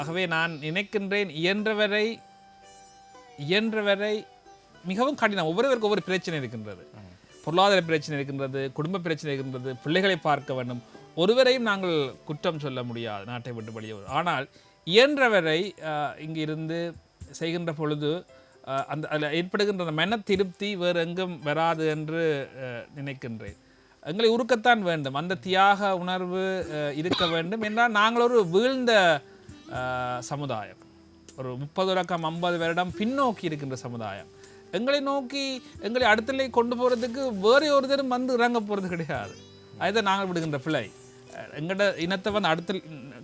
ஆகவே நான் நினைக்கின்றேன் இயன்றவரை இயன்றவரை மிகவும் கடினம். ஒவ்வொருவருக்கும் ஒவ்வொரு பிரச்சனை இருக்கின்றது. பொருளாதார பிரச்சனை இருக்கின்றது குடும்ப பிரச்சனை இருக்கின்றது பிள்ளைகளை பார்க்க வேண்டும். ஒருவரையும் நாங்கள் குற்றம் சொல்ல முடியாது நாட்டை விட்டு வெளியே ஆனால் இயன்றவரை இங்கு இருந்து செய்கின்ற பொழுது அந்த அதில் ஏற்படுகின்ற அந்த மன திருப்தி வேறு எங்கும் வராது என்று நினைக்கின்றேன். எங்களை உருக்கத்தான் வேண்டும். அந்த தியாக உணர்வு இருக்க வேண்டும். என்றால் நாங்கள் ஒரு வீழ்ந்த சமுதாயம் ஒரு முப்பது லக்கம் ஐம்பது வருடம் பின்னோக்கி இருக்கின்ற சமுதாயம் எங்களை நோக்கி எங்களை அடுத்த நிலை கொண்டு போகிறதுக்கு வேறு ஒருத்தரும் வந்து இறங்க போகிறது கிடையாது அதுதான் நாங்கள் விடுகின்ற பிழை அஹ் எங்கட இனத்தை வந்து அடுத்த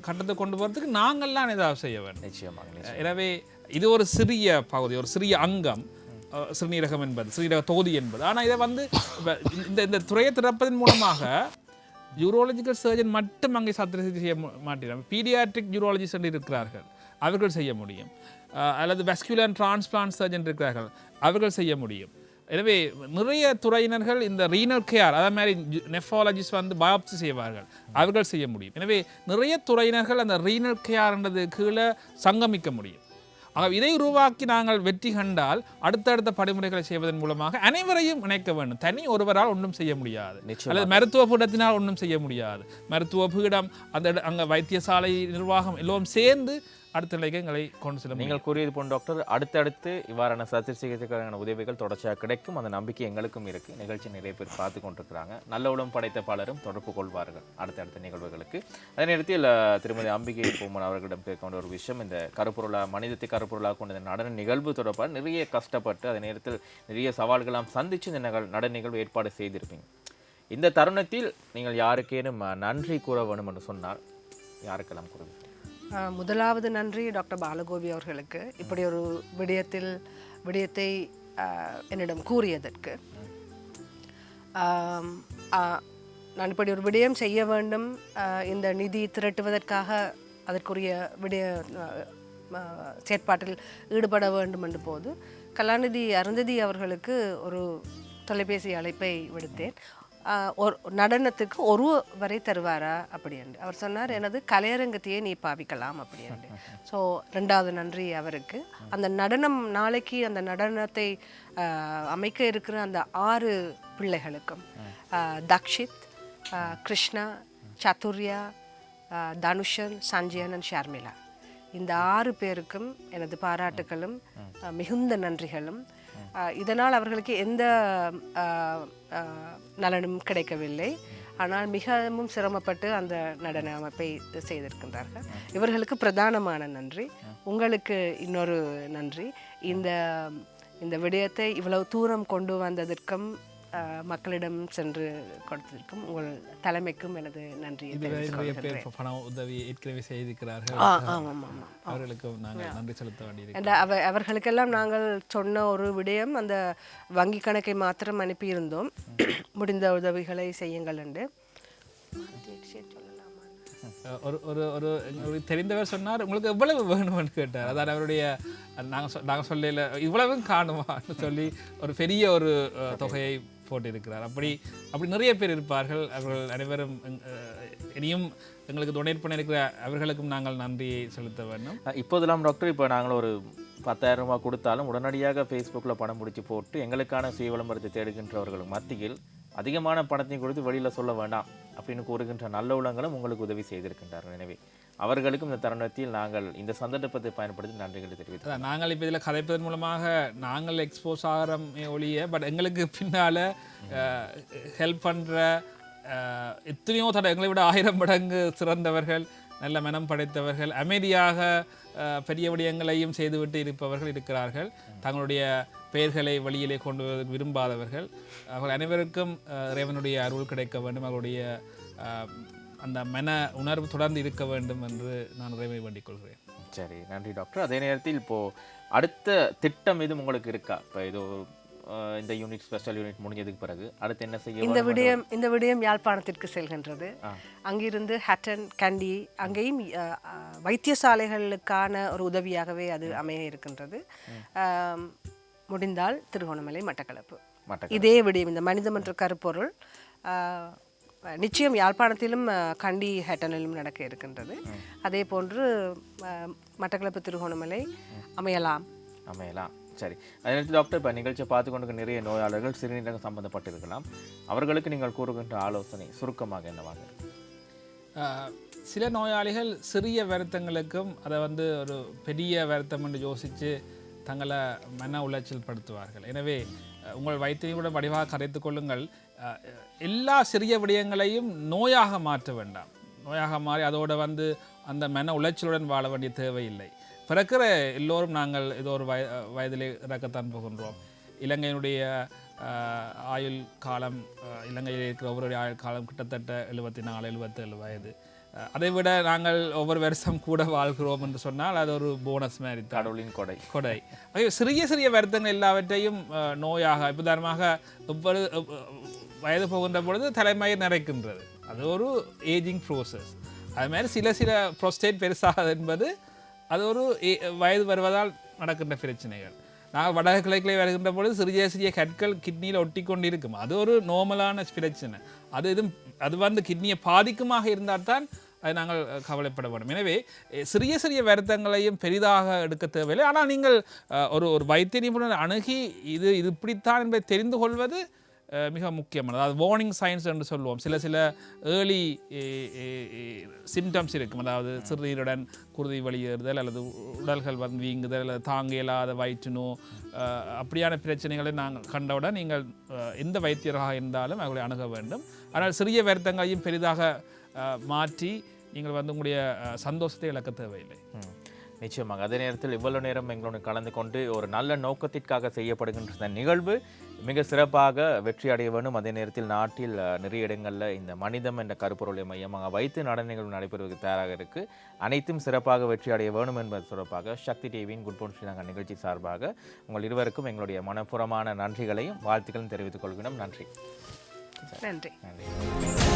கட்டத்தை கொண்டு போகிறதுக்கு நாங்கள்லாம் ஏதாவது செய்ய வேண்டும் நிச்சயமாக நிச்சயம். எனவே இது ஒரு சிறிய பகுதி ஒரு சிறிய அங்கம். அஹ், சிறுநீரகம் என்பது சிறுநீரக தொகுதி என்பது ஆனால் இதை வந்து இந்த இந்த துறையை திறப்பதன் மூலமாக யூரோலஜிக்கல் சர்ஜன் மட்டும் அங்கே சத்திர சிகிச்சை செய்ய மாட்டேன் பீடியாட்ரிக் யூரோலஜிஸ்ட் இருக்கிறார்கள். அவர்கள் செய்ய முடியும். அல்லது வெஸ்குலர் அண்ட் டிரான்ஸ்பிளான்ட் சர்ஜன் இருக்கிறார்கள். அவர்கள் செய்ய முடியும். எனவே நிறைய துறையினர்கள் இந்த ரீனல் கேர் அதே மாதிரி நெஃபாலஜிஸ்ட் வந்து பயாப்சி செய்வார்கள். அவர்கள் செய்ய முடியும். எனவே நிறைய துறையினர்கள் அந்த ரீனல் கேர்ன்றது கீழே சங்கமிக்க முடியும். ஆக இதை உருவாக்கி நாங்கள் வெற்றி கண்டால் அடுத்தடுத்த படிமுறைகளை செய்வதன் மூலமாக அனைவரையும் இணைக்க வேண்டும். தனி ஒருவரால் ஒன்றும் செய்ய முடியாது. அல்லது மருத்துவ பீடத்தினால் ஒன்றும் செய்ய முடியாது. மருத்துவ பீடம் அந்த அங்க வைத்தியசாலை நிர்வாகம் எல்லோரும் சேர்ந்து அடுத்த நிலைக்கு எங்களை கொண்டு செல்ல முடியும். நீங்கள் கூறியது போன்ற டாக்டர் அடுத்தடுத்து இவ்வாறான சத்திர சிகிச்சைக்கான உதவிகள் தொடர்ச்சியாக கிடைக்கும். அந்த நம்பிக்கை எங்களுக்கும் இருக்கு. நிகழ்ச்சி நிறைய பேர் பார்த்து கொண்டிருக்கிறாங்க. நல்ல உளம் படைத்த பலரும் தொடர்பு கொள்வார்கள். அடுத்தடுத்த நிகழ்வுகளுக்கு. அதே நேரத்தில் திருமதி அம்பிகை பூமன் அவர்களிடம் கேட்க ஒரு விஷயம் இந்த கருப்பொருளா மனிதத்தை கருப்பொருளாக கொண்ட இந்த நடன நிகழ்வு தொடர்பாக நிறைய கஷ்டப்பட்டு அதே நேரத்தில் நிறைய சவால்களாம் சந்திச்சு இந்த நிகழ் நடன நிகழ்வு ஏற்பாடு செய்திருப்பீங்க. இந்த தருணத்தில் நீங்கள் யாருக்கேனும் நன்றி கூற வேண்டும் என்று சொன்னால் யாருக்கெல்லாம் கூறுவீங்க முதலாவது நன்றி டாக்டர் பாலகோபி அவர்களுக்கு. இப்படி ஒரு விடயத்தில் விடயத்தை என்னிடம் கூறியதற்கு. நான் இப்படி ஒரு விடயம் செய்ய வேண்டும். இந்த நிதி திரட்டுவதற்காக அதற்குரிய விடய செயற்பாட்டில் ஈடுபட வேண்டும் என்ற போது கலாநிதி அருந்ததி அவர்களுக்கு ஒரு தொலைபேசி அழைப்பை விடுத்தேன். ஒரு நடனத்துக்கு ஒரு வரை தருவாரா அப்படி அவர் சொன்னார் எனது கலையரங்கத்தையே நீ பாவிக்கலாம் அப்படி ஸோ ரெண்டாவது நன்றி அவருக்கு. அந்த நடனம் நாளைக்கு அந்த நடனத்தை அமைக்க இருக்கிற அந்த ஆறு பிள்ளைகளுக்கும் தக்ஷித் கிருஷ்ணா சதுர்யா தனுஷன் சஞ்சயனன் ஷர்மிளா. இந்த ஆறு பேருக்கும் எனது பாராட்டுகளும் மிகுந்த நன்றிகளும். இதனால் அவர்களுக்கு எந்த நலனும் கிடைக்கவில்லை. ஆனால் மிகவும் சிரமப்பட்டு அந்த நடன அமைப்பை செய்திருக்கின்றார்கள். இவர்களுக்கு பிரதானமான நன்றி. உங்களுக்கு இன்னொரு நன்றி. இந்த இந்த விடயத்தை இவ்வளவு தூரம் கொண்டு வந்ததற்கும் மக்களிடம் சென்று கொடுத்ததற்கும் உங்கள் தலைமைக்கும் எனது நன்றியை இதுவரை தெரிவித்துக் நிறைய கொள்கின்றேன். பேர் பண உதவி ஏற்கனவே செய்திருக்கிறார்கள். அவர்களுக்கும் நாங்கள் நன்றி செலுத்த என்ற அவ அவர்களுக்கெல்லாம் நாங்கள் சொன்ன ஒரு விடயம் அந்த வங்கி கணக்கை மாத்திரம் அனுப்பியிருந்தோம். முடிந்த உதவிகளை செய்யுங்கள் என்று. ஒரு ஒரு ஒரு எங்களுக்கு தெரிந்தவர் சொன்னார் உங்களுக்கு எவ்வளவு வேணும்னு கேட்டார். அதாவது அவருடைய நாங்கள் நாங்கள் சொல்லல இவ்வளவும் காணுமான்னு சொல்லி ஒரு பெரிய ஒரு தொகையை போட்டிருக்கிறார் அப்படி அப்படி நிறைய பேர் இருப்பார்கள். அவர்கள் அனைவரும் இனியும் எங்களுக்கு டொனேட் பண்ணியிருக்கிற அவர்களுக்கும் நாங்கள் நன்றியை செலுத்த வேண்டும். இப்போதெல்லாம் டாக்டர் இப்போ நாங்கள் ஒரு பத்தாயிரம் ரூபாய் கொடுத்தாலும் உடனடியாக ஃபேஸ்புக்கில் பணம் பிடிச்சி போட்டு எங்களுக்கான சுய விளம்பரத்தை தேடுகின்றவர்கள் மத்தியில் அதிகமான பணத்தையும் கொடுத்து வெளியில் சொல்ல வேண்டாம் அப்படின்னு கூறுகின்ற நல்ல உள்ளங்களும் உங்களுக்கு உதவி செய்திருக்கின்றார்கள் எனவே அவர்களுக்கும் இந்த தருணத்தில் நாங்கள் இந்த சந்தர்ப்பத்தை பயன்படுத்தி நன்றிகளை தெரிவித்தோம் நாங்கள் இப்போ இதில் கதைப்பதன் மூலமாக நாங்கள் எக்ஸ்போஸ் ஆகிறோமே ஒழிய பட் எங்களுக்கு பின்னால் ஹெல்ப் பண்ணுற எத்தனையோ தடவை எங்களை விட ஆயிரம் மடங்கு சிறந்தவர்கள் நல்ல மனம் படைத்தவர்கள் அமைதியாக பெரிய விடயங்களையும் செய்துவிட்டு இருப்பவர்கள் இருக்கிறார்கள். தங்களுடைய பெயர்களை வழியிலே கொண்டு வருவதற்கு விரும்பாதவர்கள். அவர்கள் அனைவருக்கும் இறைவனுடைய அருள் கிடைக்க வேண்டும். அவருடைய அந்த மன உணர்வு தொடர்ந்து இருக்க வேண்டும் என்று நான் இறைவனை வேண்டிக் கொள்கிறேன் சரி நன்றி டாக்டர். அதே நேரத்தில் இப்போ அடுத்த திட்டம் எதுவும் உங்களுக்கு இருக்கா? இப்போ இது இந்த யூனிட் ஸ்பெஷல் யூனிட் முடிஞ்சதுக்கு பிறகு அடுத்து என்ன செய்ய இந்த விடயம் இந்த விடயம் யாழ்ப்பாணத்திற்கு செல்கின்றது. அங்கிருந்து ஹட்டன் கண்டி அங்கேயும் வைத்தியசாலைகளுக்கான ஒரு உதவியாகவே அது அமைய இருக்கின்றது. முடிந்தால் திருகோணமலை மட்டக்களப்பு. இதே விடயம் இந்த மனிதம் என்ற கருப்பொருள் நிச்சயம் யாழ்ப்பாணத்திலும் கண்டி ஹேட்டனிலும் நடக்க இருக்கின்றது. அதே போன்று மட்டக்களப்பு திருகோணமலை அமையலாம். அமையலாம். சரி. அதே நேரத்தில் டாக்டர் இப்போ நிகழ்ச்சியை பார்த்து கொண்டு நிறைய நோயாளர்கள் சிறுநீரகம் சம்பந்தப்பட்டிருக்கலாம். அவர்களுக்கு நீங்கள் கூறுகின்ற ஆலோசனை சுருக்கமாக என்னவாக சில நோயாளிகள் சிறிய வருத்தங்களுக்கும் அதை வந்து ஒரு பெரிய வருத்தம் என்று யோசித்து தங்களை மன உளைச்சல் படுத்துவார்கள் எனவே உங்கள் வைத்தியம் கூட வடிவாக கரைத்து கொள்ளுங்கள். எல்லா சிறிய விடயங்களையும் நோயாக மாற்ற வேண்டாம். நோயாக மாறி அதோட வந்து அந்த மன உளைச்சலுடன் வாழ வேண்டிய தேவையில்லை. பிறக்கிற எல்லோரும் நாங்கள் ஏதோ ஒரு வய வயதிலே இறக்கத்தான் போகின்றோம். இலங்கையினுடைய ஆயுள் காலம் இலங்கையில் இருக்கிற ஒவ்வொரு ஆயுள் காலம் கிட்டத்தட்ட எழுபத்தி நாலு எழுபத்தேழு வயது. அதை விட நாங்கள் ஒவ்வொரு வருஷம் கூட வாழ்கிறோம் என்று சொன்னால் அது ஒரு போனஸ் மாதிரி கடவுளின் கொடை. கொடை. சிறிய சிறிய வருத்தங்கள் எல்லாவற்றையும் நோயாக உதாரணமாக ஒவ்வொரு அஹ், வயது போகின்ற பொழுது தலைமையை நிறைக்கின்றது. அது ஒரு ஏஜிங் ப்ரோசஸ் அது மாதிரி சில சில ப்ரொஸ்டேட் பெருசாகாது என்பது அது ஒரு வயது வருவதால் நடக்கின்ற பிரச்சனைகள். நாங்கள் வடக்கு கிழக்கிலே வருகின்ற பொழுது சிறிய சிறிய கற்கள் கிட்னியில் ஒட்டி கொண்டு இருக்கும் அது ஒரு நார்மலான பிரச்சனை. அது எதுவும் அது வந்து கிட்னியை பாதிக்குமாக இருந்தால் தான் அதை நாங்கள் கவலைப்பட வேண்டும் எனவே சிறிய சிறிய வருத்தங்களையும் பெரிதாக எடுக்க தேவையில்லை. ஆனால் நீங்கள் ஒரு ஒரு வைத்திய நிபுணர் அணுகி இது இது இப்படித்தான் என்பதை தெரிந்து கொள்வது மிக முக்கியமானது. அதாவது வார்னிங் சயின்ஸ் என்று சொல்லுவோம். சில சில early symptoms eh, eh, eh, இருக்கும். அதாவது சிறுநீருடன் குருதி வெளியேறுதல் அல்லது உடல்கள் வந்து வீங்குதல் அல்லது தாங்க இயலாத வயிற்றுநோ அப்படியான பிரச்சனைகளை நாங்கள் கண்டவுடன் நீங்கள் எந்த வைத்தியராக இருந்தாலும் அவர்களை அணுக வேண்டும். ஆனால் சிறிய வருத்தங்களையும் பெரிதாக மாற்றி நீங்கள் வந்து உங்களுடைய சந்தோஷத்தை இழக்க தேவையில்லை. நிச்சயமாக. அதே நேரத்தில் இவ்வளவு நேரம் எங்களோடு கலந்து கொண்டு ஒரு நல்ல நோக்கத்திற்காக செய்யப்படுகின்ற இந்த நிகழ்வு மிக சிறப்பாக வெற்றி அடைய வேண்டும். அதே நேரத்தில் நாட்டில் நிறைய இடங்களில் இந்த மனிதம் என்ற கருப்பொருளை மையமாக வைத்து நட நிகழ்வு நடைபெறுவதற்கு தயாராக இருக்கு. அனைத்தும் சிறப்பாக வெற்றி அடைய வேண்டும் என்பது தொடர்பாக சக்தி டிவியின் குட் போன் ஸ்ரீலங்கா நிகழ்ச்சி சார்பாக உங்கள் இருவருக்கும் எங்களுடைய மனப்பூர்வமான நன்றிகளையும் வாழ்த்துக்களையும் தெரிவித்துக் கொள்கிறோம். நன்றி. நன்றி. நன்றி.